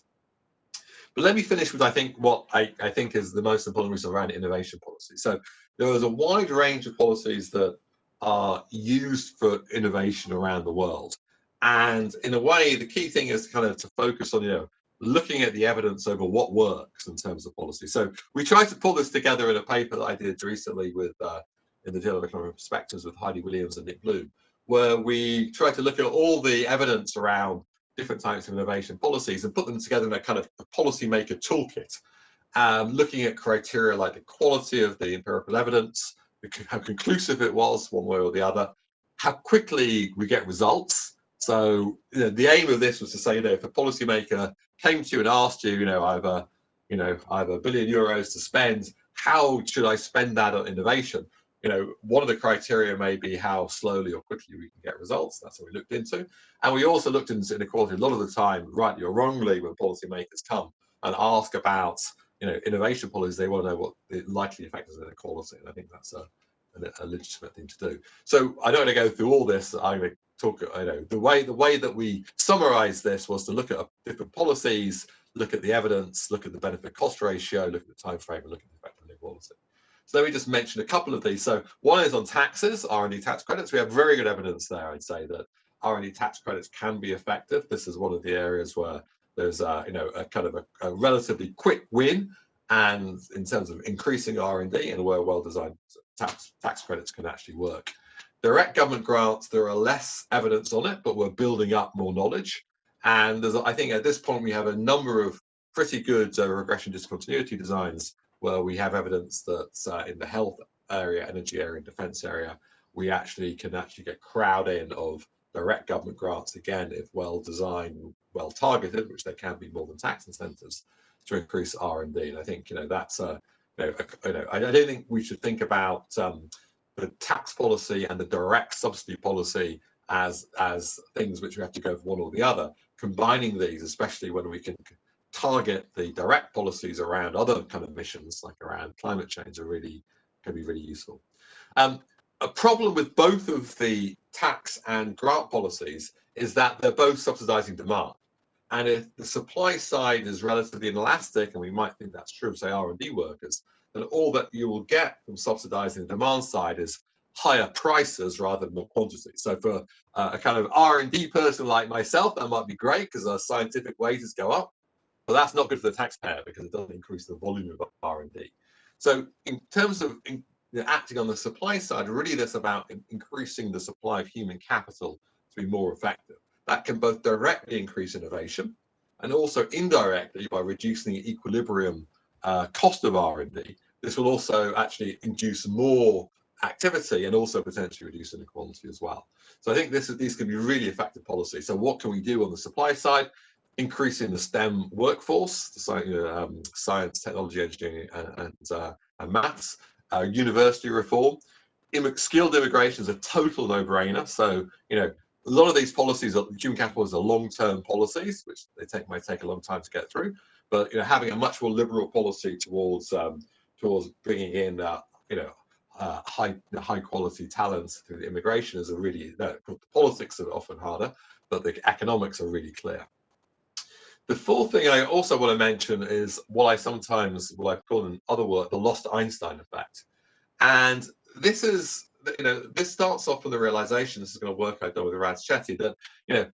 But let me finish with, I think, what I, I think is the most important reason around innovation policy. So there is a wide range of policies that are used for innovation around the world. And in a way, the key thing is kind of to focus on, you know, looking at the evidence over what works in terms of policy. So we tried to pull this together in a paper that I did recently with uh, in the Journal of Economic Perspectives with Heidi Williams and Nick Bloom, where we tried to look at all the evidence around different types of innovation policies and put them together in a kind of policymaker toolkit, um, looking at criteria like the quality of the empirical evidence, how conclusive it was one way or the other, how quickly we get results. So you know, the aim of this was to say that if a policymaker came to you and asked you, you know, I have a, you know, I have a billion euros to spend, how should I spend that on innovation? You know, one of the criteria may be how slowly or quickly we can get results. That's what we looked into. And we also looked into inequality a lot of the time, rightly or wrongly, when policymakers come and ask about, you know, innovation policies, they want to know what the likely effect is of inequality. And I think that's a, a, a legitimate thing to do. So I don't want to go through all this. I'm going to talk, you know, the way the way that we summarize this was to look at different policies, look at the evidence, look at the benefit cost ratio, look at the time frame, and look at the effect on inequality. So let me just mention a couple of these. So one is on taxes, R&D tax credits. We have very good evidence there, I'd say, that R&D tax credits can be effective. This is one of the areas where there's a, you know, a kind of a, a relatively quick win and in terms of increasing R&D and where well-designed tax, tax credits can actually work. Direct government grants, there are less evidence on it, but we're building up more knowledge. And there's, I think at this point, we have a number of pretty good uh, regression discontinuity designs where we have evidence that uh, in the health area, energy area, and defense area, we actually can actually get crowd in of direct government grants again if well designed, well targeted, which they can be more than tax incentives to increase R&D. And I think you know that's a, you know, a, you know I, I, don't think we should think about um, the tax policy and the direct subsidy policy as as things which we have to go for one or the other. Combining these, especially when we can target the direct policies around other kind of missions, like around climate change, are really can be really useful. Um, a problem with both of the tax and grant policies is that they're both subsidizing demand. And if the supply side is relatively inelastic, and we might think that's true of say R&D workers, then all that you will get from subsidizing the demand side is higher prices rather than more quantity. So for uh, a kind of R&D person like myself, that might be great because our scientific wages go up, but that's not good for the taxpayer because it doesn't increase the volume of R&D. So in terms of in, you know, acting on the supply side, really that's about increasing the supply of human capital to be more effective. That can both directly increase innovation and also indirectly by reducing the equilibrium uh, cost of R&D. This will also actually induce more activity and also potentially reduce inequality as well. So I think this is, these can be really effective policies. So what can we do on the supply side? Increasing the STEM workforce, the um, science, technology, engineering, and, and, uh, and maths, uh, university reform. skilled immigration is a total no-brainer. So, you know, a lot of these policies, are, human capital is a long-term policies, which they take might take a long time to get through. But you know, having a much more liberal policy towards um, towards bringing in, uh, you know, uh, high high quality talents through immigration is a really no, the politics are often harder, but the economics are really clear. The fourth thing I also want to mention is what I sometimes, what I call in other words, the lost Einstein effect. And this is you know, this starts off with the realization, this is going to work out with Raj Chetty, that, you know,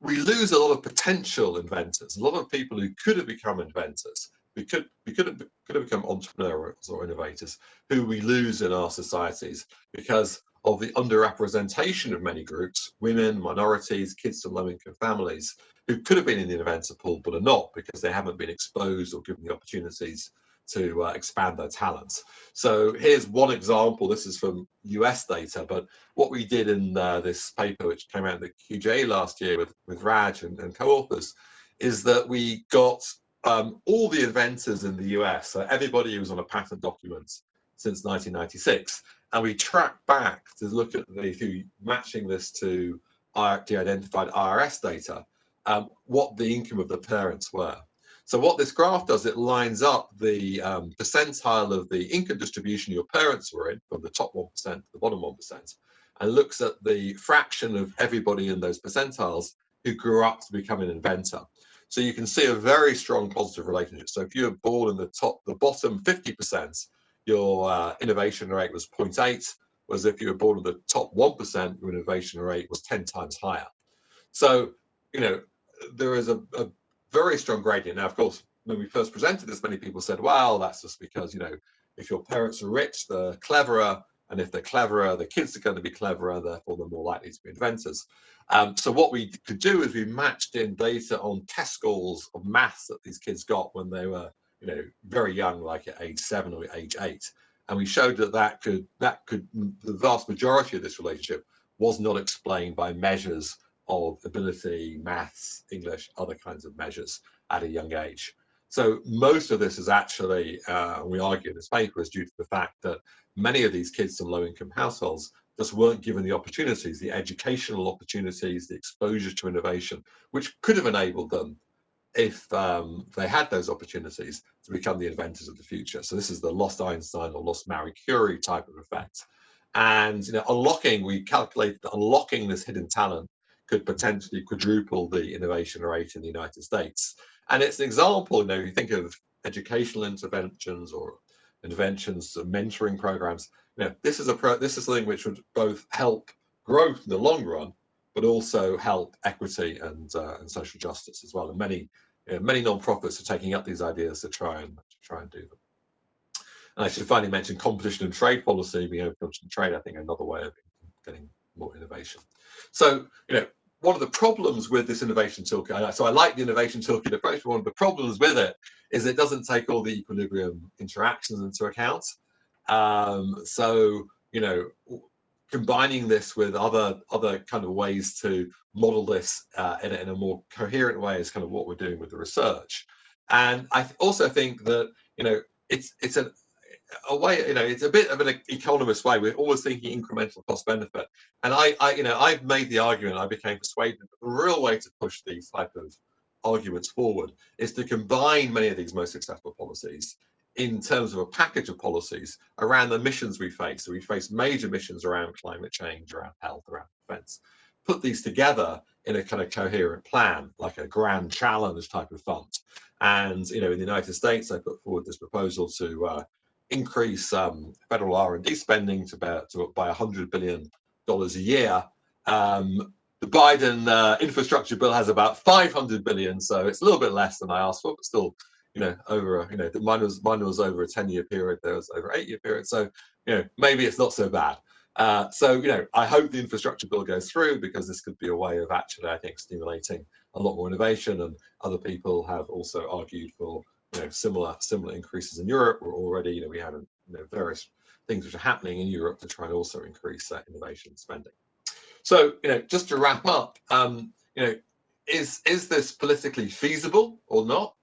we lose a lot of potential inventors, a lot of people who could have become inventors, we could we could have, could have become entrepreneurs or innovators, who we lose in our societies because of the underrepresentation of many groups, women, minorities, kids from low-income families, who could have been in the inventor pool but are not because they haven't been exposed or given the opportunities to uh, expand their talents. So here's one example. This is from US data, but what we did in uh, this paper, which came out in the QJ last year with, with Raj and, and co-authors, is that we got um, all the inventors in the US, so everybody who was on a patent document since 1996, and we track back to look at the through matching this to de-identified IRS data, um, what the income of the parents were. So what this graph does, it lines up the um, percentile of the income distribution your parents were in, from the top 1% to the bottom 1%, and looks at the fraction of everybody in those percentiles who grew up to become an inventor. So you can see a very strong positive relationship. So if you're born in the top, the bottom 50%, your uh, innovation rate was 0.8, whereas if you were born in the top 1%, your innovation rate was 10 times higher. So, you know, there is a, a very strong gradient. Now, of course, when we first presented this, many people said, well, that's just because, you know, if your parents are rich, they're cleverer. And if they're cleverer, the kids are going to be cleverer, therefore they're more likely to be inventors. Um, so what we could do is we matched in data on test scores of maths that these kids got when they were, you know, very young, like at age seven or age eight. And we showed that that could, that could, the vast majority of this relationship was not explained by measures of ability, maths, English, other kinds of measures at a young age. So most of this is actually, uh, we argue in this paper, is due to the fact that many of these kids from low-income households just weren't given the opportunities, the educational opportunities, the exposure to innovation, which could have enabled them if um, they had those opportunities to become the inventors of the future. So this is the lost Einstein or lost Marie Curie type of effect. And you know, unlocking, we calculate that unlocking this hidden talent could potentially quadruple the innovation rate in the United States. And it's an example, you know, if you think of educational interventions or interventions, mentoring programs. You know, this is a pro this is something which would both help growth in the long run, but also help equity and uh, and social justice as well. And many you know, many non-profits are taking up these ideas to try and to try and do them. And I should finally mention competition and trade policy, being open and trade, I think another way of getting more innovation. So, you know, one of the problems with this innovation toolkit, so I like the innovation toolkit approach, but one of the problems with it is it doesn't take all the equilibrium interactions into account. Um, so, you know, combining this with other other kind of ways to model this uh, in, a, in, a, more coherent way is kind of what we're doing with the research. And I also think that, you know, it's it's a, a way, you know, it's a bit of an economist way. We're always thinking incremental cost benefit. And I, I you know, I've made the argument, I became persuaded that the real way to push these type of arguments forward is to combine many of these most successful policies in terms of a package of policies around the missions we face. So we face major missions around climate change, around health, around defense. Put these together in a kind of coherent plan, like a grand challenge type of fund. And you know, in the United States, they put forward this proposal to uh, increase um, federal R&D spending to about to, by 100 billion dollars a year. Um, the Biden uh, infrastructure bill has about 500 billion, so it's a little bit less than I asked for, but still you know, over, a, you know, mine was, mine was over a 10 year period, there was over eight year period. So, you know, maybe it's not so bad. Uh, so, you know, I hope the infrastructure bill goes through because this could be a way of actually, I think, stimulating a lot more innovation. And other people have also argued for, you know, similar similar increases in Europe. We're already, you know, we have you know, various things which are happening in Europe to try and also increase that innovation spending. So, you know, just to wrap up, um, you know, is is this politically feasible or not?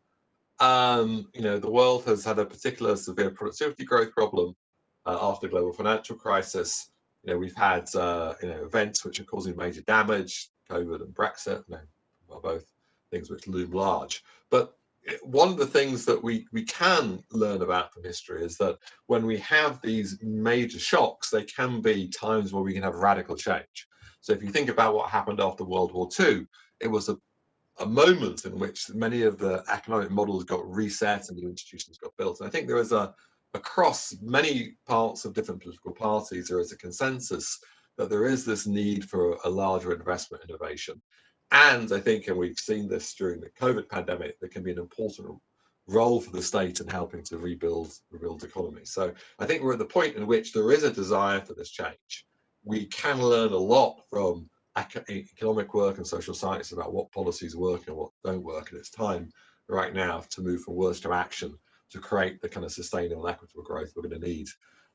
Um, you know, the world has had a particular severe productivity growth problem uh, after the global financial crisis. You know, we've had uh, you know events which are causing major damage, COVID and Brexit. You know, are both things which loom large. But eh, one of the things that we we can learn about from history is that when we have these major shocks, they can be times where we can have radical change. So if you think about what happened after World War II, it was a a moment in which many of the economic models got reset and new institutions got built. And I think there is a, across many parts of different political parties, there is a consensus that there is this need for a larger investment innovation. And I think, and we've seen this during the COVID pandemic, there can be an important role for the state in helping to rebuild rebuild economy. So I think we're at the point in which there is a desire for this change. We can learn a lot from economic work and social science about what policies work and what don't work. And it's time right now to move from words to action to create the kind of sustainable and equitable growth we're going to need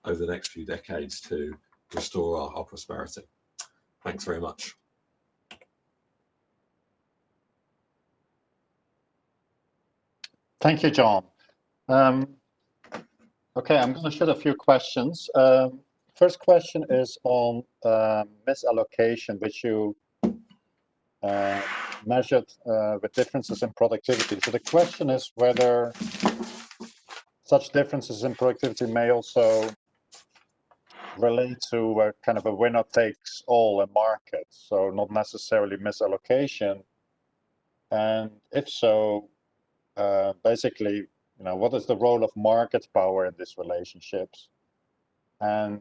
over the next few decades to restore our, our prosperity. Thanks very much. Thank you, John. Um, okay, I'm going to shoot a few questions. Um, First question is on uh, misallocation, which you uh, measured uh, with differences in productivity. So the question is whether such differences in productivity may also relate to a kind of a winner takes all in market, so not necessarily misallocation. And if so, uh, basically, you know, what is the role of market power in these relationships? And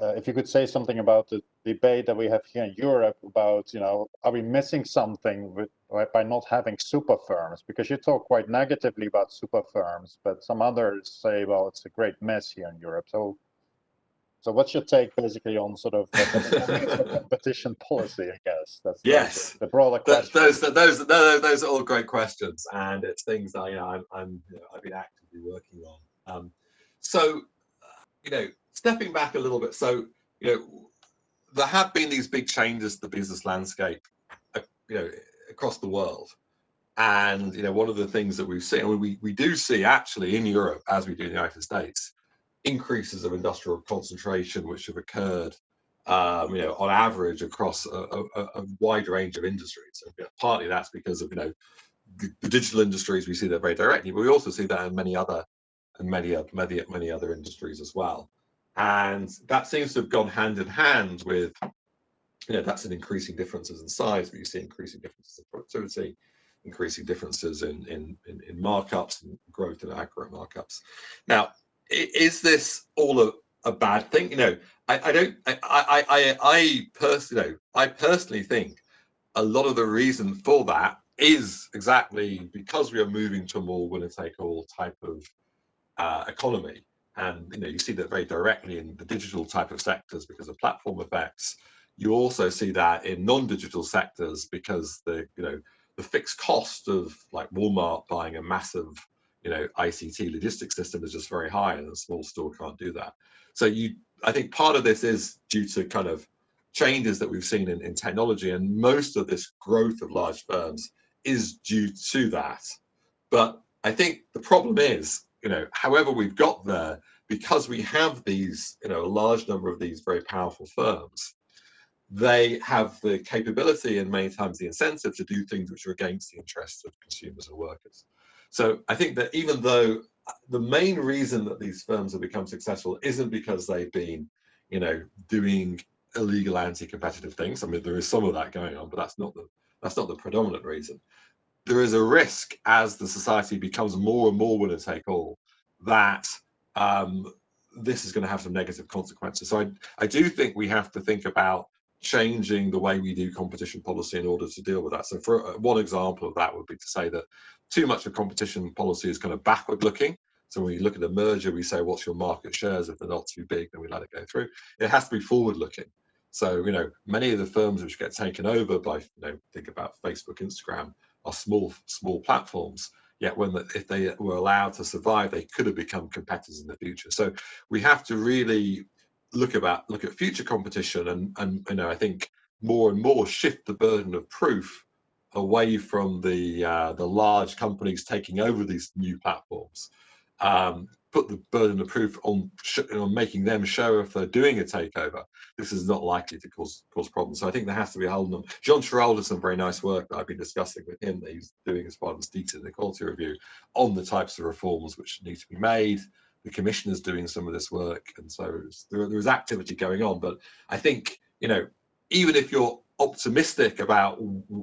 uh, if you could say something about the debate that we have here in Europe about, you know, are we missing something with, by not having super firms? Because you talk quite negatively about super firms, but some others say, well, it's a great mess here in Europe. So, so what's your take basically on sort of competition policy? I guess that's yes, the, the broader question. Those, those, those, those, are all great questions, and it's things that you know I'm, I'm you know, I've been actively working on. Um, so, you know, stepping back a little bit, so you know, there have been these big changes to the business landscape, uh, you know, across the world. And you know, one of the things that we've seen, we we do see actually in Europe, as we do in the United States, increases of industrial concentration which have occurred, um, you know, on average across a, a, a wide range of industries. So, you know, partly that's because of you know the, the, digital industries we see that very directly, but we also see that in many other and many many many other industries as well. And that seems to have gone hand in hand with, you know, that's an increasing differences in size, but you see increasing differences in productivity, increasing differences in, in, in, in markups and growth in aggregate markups. Now, is this all a, a bad thing? You know, I, I don't, I, I, I, I personally, you know, I personally think a lot of the reason for that is exactly because we are moving to a more winner take all type of uh, economy and you know you see that very directly in the digital type of sectors because of platform effects. You also see that in non-digital sectors because the you know the fixed cost of like Walmart buying a massive you know ICT logistics system is just very high, and a small store can't do that. So you, I think part of this is due to kind of changes that we've seen in, in technology, and most of this growth of large firms is due to that. But I think the problem is, you know, however we've got there, because we have these, you know, a large number of these very powerful firms, they have the capability and many times the incentive to do things which are against the interests of consumers and workers. So I think that even though uh, the main reason that these firms have become successful isn't because they've been, you know, doing illegal anti-competitive things. I mean, there is some of that going on, but that's not the that's not the predominant reason. There is a risk as the society becomes more and more winner take all that um, this is going to have some negative consequences. So I, I do think we have to think about changing the way we do competition policy in order to deal with that. So for uh, one example of that would be to say that too much of competition policy is kind of backward looking. So when you look at a merger, we say, what's your market shares? If they're not too big, then we let it go through. It has to be forward looking. So, you know, many of the firms which get taken over by, you know, think about Facebook, Instagram, are small, small platforms. Yet when the, if they were allowed to survive, they could have become competitors in the future. So we have to really look about look at future competition and and you know I think more and more shift the burden of proof away from the uh, the large companies taking over these new platforms. Um, put the burden of proof on on making them show if they're doing a takeover. This is not likely to cause cause problems. So I think there has to be a hold on. them. John Sherrill does some very nice work that I've been discussing with him that he's doing as part of the Deaton Inequality Review on the types of reforms which need to be made the commissioner's doing some of this work and so there, there is activity going on but i think you know even if you're optimistic about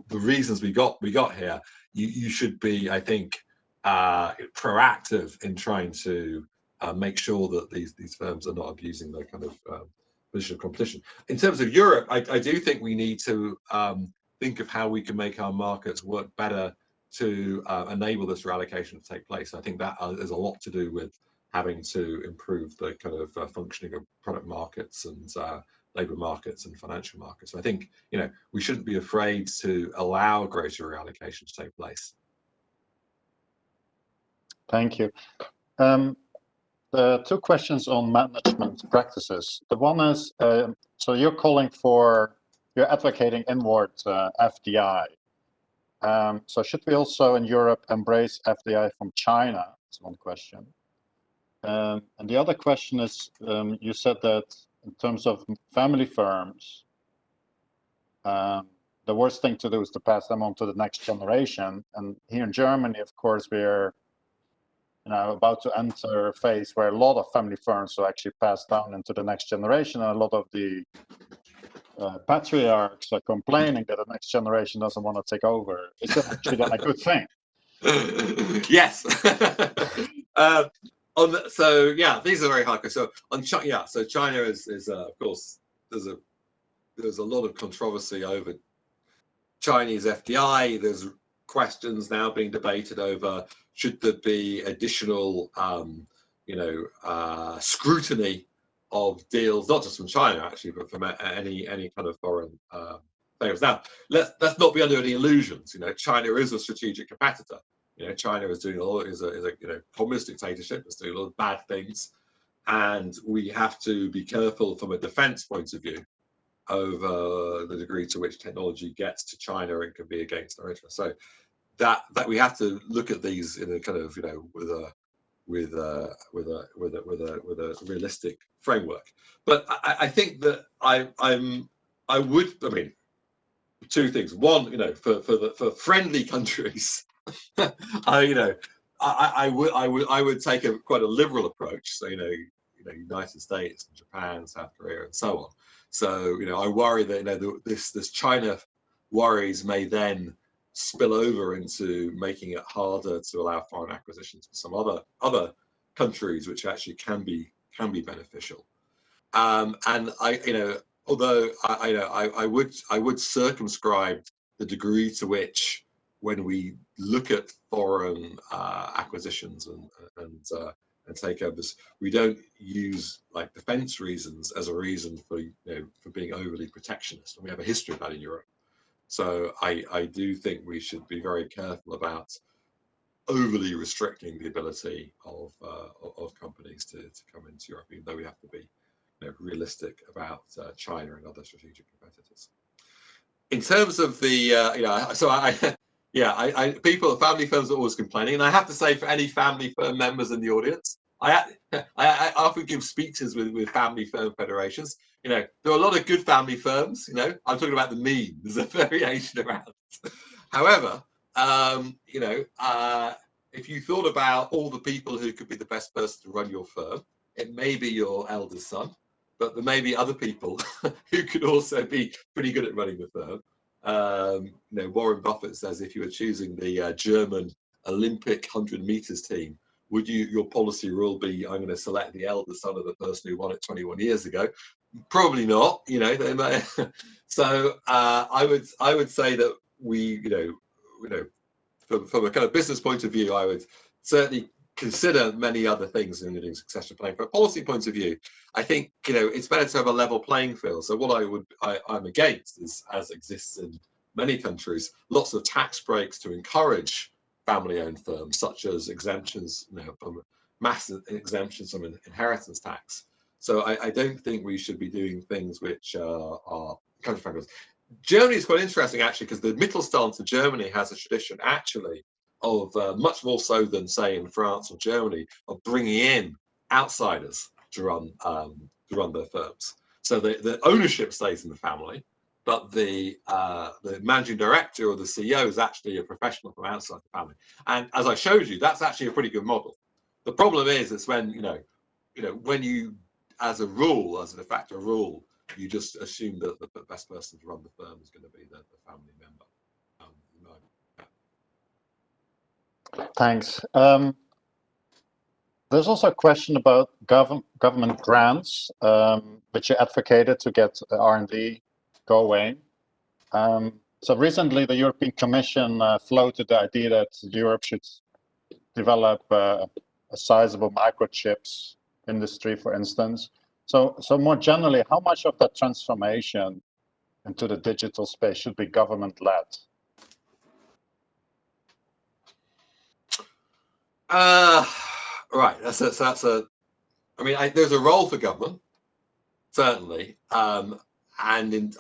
the reasons we got we got here you, you should be i think uh, proactive in trying to uh, make sure that these these firms are not abusing their kind of um, position of competition in terms of europe i, I do think we need to um, think of how we can make our markets work better to uh, enable this reallocation to take place i think that uh, a lot to do with having to improve the kind of uh, functioning of product markets and uh, labor markets and financial markets. So I think, you know, we shouldn't be afraid to allow greater reallocation to take place. Thank you. Um, the two questions on management practices. The one is, uh, so you're calling for, you're advocating inward uh, FDI. Um, so should we also in Europe embrace FDI from China? That's one question. Um, and the other question is, um, you said that in terms of family firms, um, the worst thing to do is to pass them on to the next generation. And here in Germany, of course, we're you know, about to enter a phase where a lot of family firms will actually pass down into the next generation. And a lot of the uh, patriarchs are complaining that the next generation doesn't want to take over. Is that actually a good thing? yes. uh, on the, so yeah, these are very hard. So on China, yeah, so China is is uh, of course there's a there's a lot of controversy over Chinese FDI. There's questions now being debated over should there be additional um, you know uh, scrutiny of deals, not just from China actually, but from any any kind of foreign uh, players. Now let's let's not be under any illusions. You know, China is a strategic competitor. You know, China is doing a lot, is a, is a you know communist dictatorship, it's doing a lot of bad things, and we have to be careful from a defense point of view over the degree to which technology gets to China and can be against our interests. So that that we have to look at these in a kind of you know with a with a with a with a with a with a realistic framework. But I, I think that I I'm I would I mean two things. One, you know, for for the for friendly countries I, you know, I, I would, I would, I would take a quite a liberal approach. So, you know, you know, United States, Japan, South Korea, and so on. So, you know, I worry that you know this this China worries may then spill over into making it harder to allow foreign acquisitions for some other other countries, which actually can be can be beneficial. Um, and I, you know, although I, I, know, I, I would I would circumscribe the degree to which when we look at foreign uh, acquisitions and, and uh, and takeovers. We don't use like defence reasons as a reason for you know for being overly protectionist, and we have a history of that in Europe. So I I do think we should be very careful about overly restricting the ability of uh, of companies to, to come into Europe, even though we have to be you know, realistic about uh, China and other strategic competitors. In terms of the, uh, you know, so I, yeah, I, I, people, family firms are always complaining, and I have to say, for any family firm members in the audience, I, I, I often give speeches with, with family firm federations. You know, there are a lot of good family firms. You know, I'm talking about the mean. There's a variation around. However, um, you know, uh, if you thought about all the people who could be the best person to run your firm, it may be your eldest son, but there may be other people who could also be pretty good at running the firm. Um, you know, Warren Buffett says if you were choosing the uh, German Olympic 100 meters team, would you your policy rule be I'm going to select the eldest son of the person who won it 21 years ago? Probably not. You know, they may. so uh, I would I would say that we you know you know from, from a kind of business point of view, I would certainly consider many other things in doing succession planning. From a policy point of view, I think you know it's better to have a level playing field. So what I would I, I'm against is, as exists in many countries, lots of tax breaks to encourage family-owned firms, such as exemptions, you know, from massive exemptions from inheritance tax. So I, I, don't think we should be doing things which uh, are friendly. Germany is quite interesting actually because the Mittelstand in Germany has a tradition actually of uh, much more so than say in France or Germany of bringing in outsiders to run um, to run their firms. So the, the ownership stays in the family, but the uh, the managing director or the CEO is actually a professional from outside the family. And as I showed you, that's actually a pretty good model. The problem is, it's when you know, you know, when you, as a rule, as a de facto rule, you just assume that the best person to run the firm is going to be the, the family member. Um. Thanks. Um, there's also a question about gov government grants, um, which you advocated to get R&D going. Um, so recently, the European Commission uh, floated the idea that Europe should develop uh, a sizable microchips industry, for instance. So, so more generally, how much of that transformation into the digital space should be government-led? Uh, right. That's a, that's a. I mean, I, there's a role for government, certainly, um, and in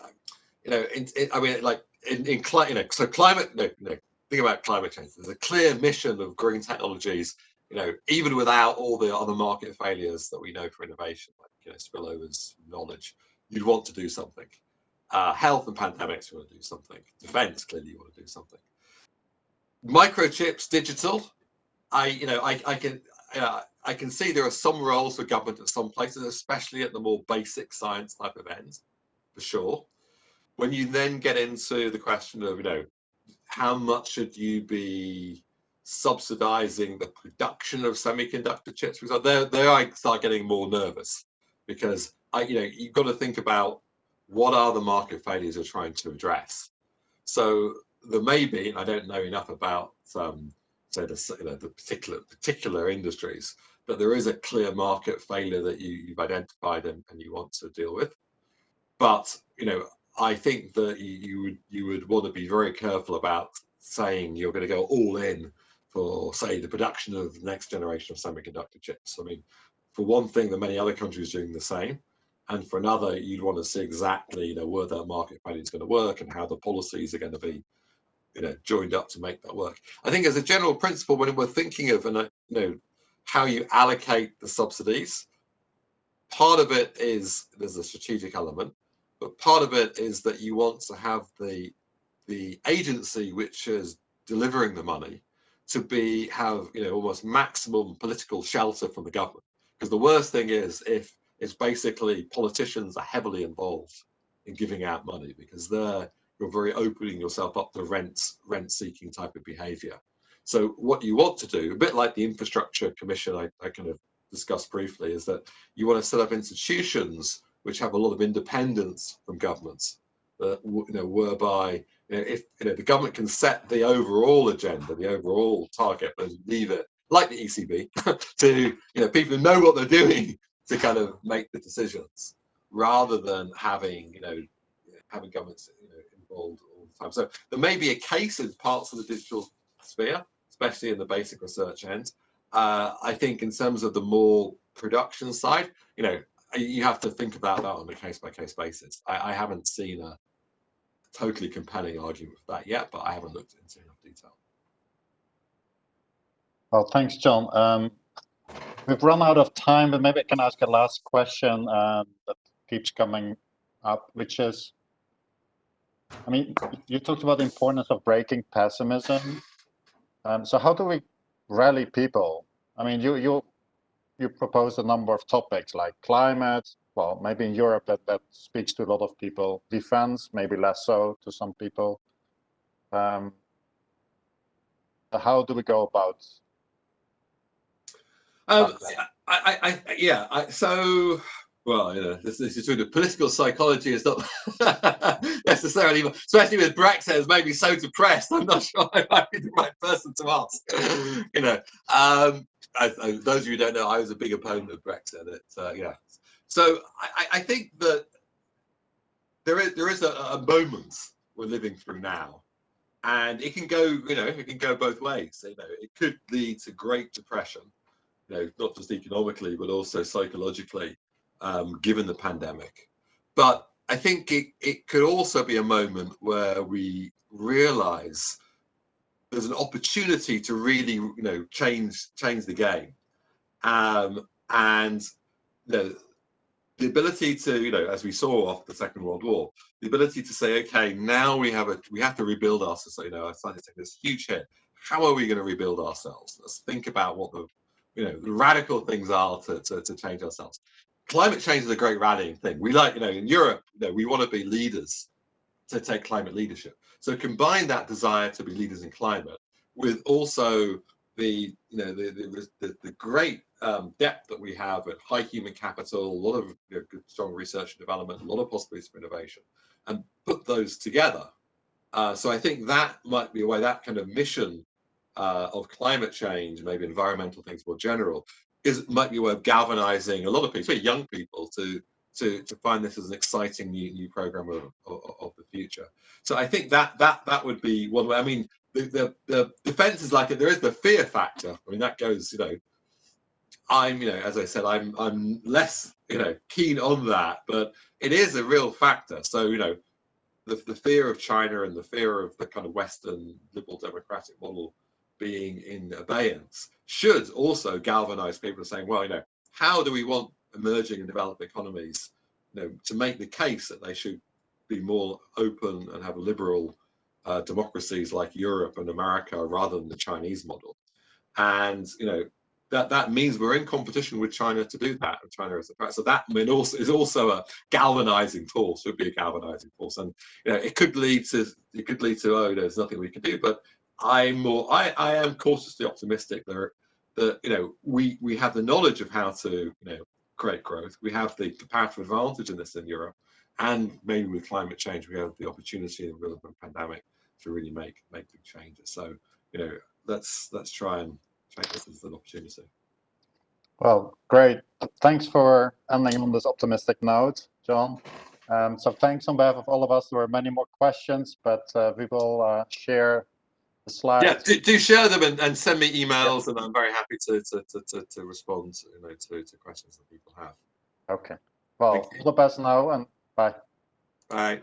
you know, in, in, I mean, like in, in climate, you know, so climate, no, no, think about climate change. There's a clear mission of green technologies, you know, even without all the other market failures that we know for innovation, like, you know, spillovers, knowledge, you'd want to do something. Uh, health and pandemics, you want to do something. Defense, clearly you want to do something. Microchips, digital, I, you know, I, I can, uh, I can see there are some roles for government at some places, especially at the more basic science type of ends, for sure when you then get into the question of, you know, how much should you be subsidizing the production of semiconductor chips? Because there, there I start getting more nervous because I, you know, you've got to think about what are the market failures you're trying to address. So there may be, and I don't know enough about, um, say, the, you know, the particular particular industries, but there is a clear market failure that you, you've identified and, and you want to deal with. But you know, I think that you would you would want to be very careful about saying you're going to go all in for say the production of the next generation of semiconductor chips. I mean, for one thing, there are many other countries doing the same, and for another, you'd want to see exactly you know where that market value is going to work and how the policies are going to be you know joined up to make that work. I think as a general principle, when we're thinking of and uh, you know how you allocate the subsidies, part of it is there's a strategic element but part of it is that you want to have the the agency which is delivering the money to be have you know almost maximum political shelter from the government. Because the worst thing is if it's basically politicians are heavily involved in giving out money because they're you're very opening yourself up to rent rent seeking type of behavior. So what you want to do a bit like the infrastructure commission I, I kind of discussed briefly is that you want to set up institutions which have a lot of independence from governments, uh, you know, whereby you know, if you know the government can set the overall agenda, the overall target, but leave it like the ECB, to you know people who know what they're doing to kind of make the decisions, rather than having you know having governments you know, involved all the time. So there may be a case in parts of the digital sphere, especially in the basic research end. Uh, I think in terms of the more production side, you know, you have to think about that on a case by case basis. I, I haven't seen a totally compelling argument for that yet, but I haven't looked into enough detail. Well, thanks, John. Um, we've run out of time, but maybe I can ask a last question uh, that keeps coming up, which is, I mean, you talked about the importance of breaking pessimism. Um, so how do we rally people? I mean, you you you propose a number of topics like climate. Well, maybe in Europe that that speaks to a lot of people. Defense, maybe less so to some people. Um, how do we go about um, I, I, I, yeah. I, so, well, you know, this, this is true. The political psychology is not necessarily, especially with Brexit, has made me so depressed. I'm not sure I might be the right person to ask. you know, um, I, I, those of you who don't know, I was a big opponent of Brexit. It, uh, yeah. So I, I think that there is there is a, a moment we're living through now and it can go you know it can go both ways you know it could lead to great depression you know, not just economically, but also psychologically, um, given the pandemic. But I think it, it could also be a moment where we realize there's an opportunity to really, you know, change change the game. Um, and the ability to, you know, as we saw after the Second World War, the ability to say, okay, now we have a, we have to rebuild ourselves. You know, I started taking this huge hit. How are we going to rebuild ourselves? Let's think about what the you know, radical things are to, to, to change ourselves. Climate change is a great rallying thing. We like, you know, in Europe, you know, we want to be leaders to take climate leadership. So combine that desire to be leaders in climate with also the, you know, the, the, the, the great um, depth that we have at high human capital, a lot of you know, strong research and development, a lot of possibilities for innovation, and put those together. Uh, so I think that might be a way, that kind of mission uh, of climate change, maybe environmental things more general, is might be a way of galvanizing a lot of people, young people, to to to find this as an exciting new new program of, of, of the future. So I think that that that would be one way. I mean, the the, the defense is like there is the fear factor. I mean, that goes, you know. I'm, you know, as I said, I'm I'm less, you know, keen on that, but it is a real factor. So, you know, the, the fear of China and the fear of the kind of Western liberal democratic model being in abeyance should also galvanize people saying, well, you know, how do we want emerging and developed economies, you know, to make the case that they should be more open and have liberal uh, democracies like Europe and America rather than the Chinese model. And, you know, that, that means we're in competition with China to do that. And China is a threat. So that mean also is also a galvanizing force, would be a galvanizing force. And you know, it could lead to it could lead to, oh, there's nothing we can do. But I'm more, I, I am cautiously optimistic that, that, you know, we, we have the knowledge of how to, you know, create growth. We have the comparative advantage in this in Europe. And maybe with climate change, we have the opportunity in the middle of a pandemic to really make, make big changes. So, you know, let's, let's try and take this as an opportunity. Well, great. Thanks for ending on this optimistic note, John. Um, so thanks on behalf of all of us. There were many more questions, but uh, we will uh, share slides. Yeah, do, do share them and, and, send me emails, yeah. and I'm very happy to to, to, to, to respond you know, to, to questions that people have. Okay. Well, all the best now, and bye. Bye.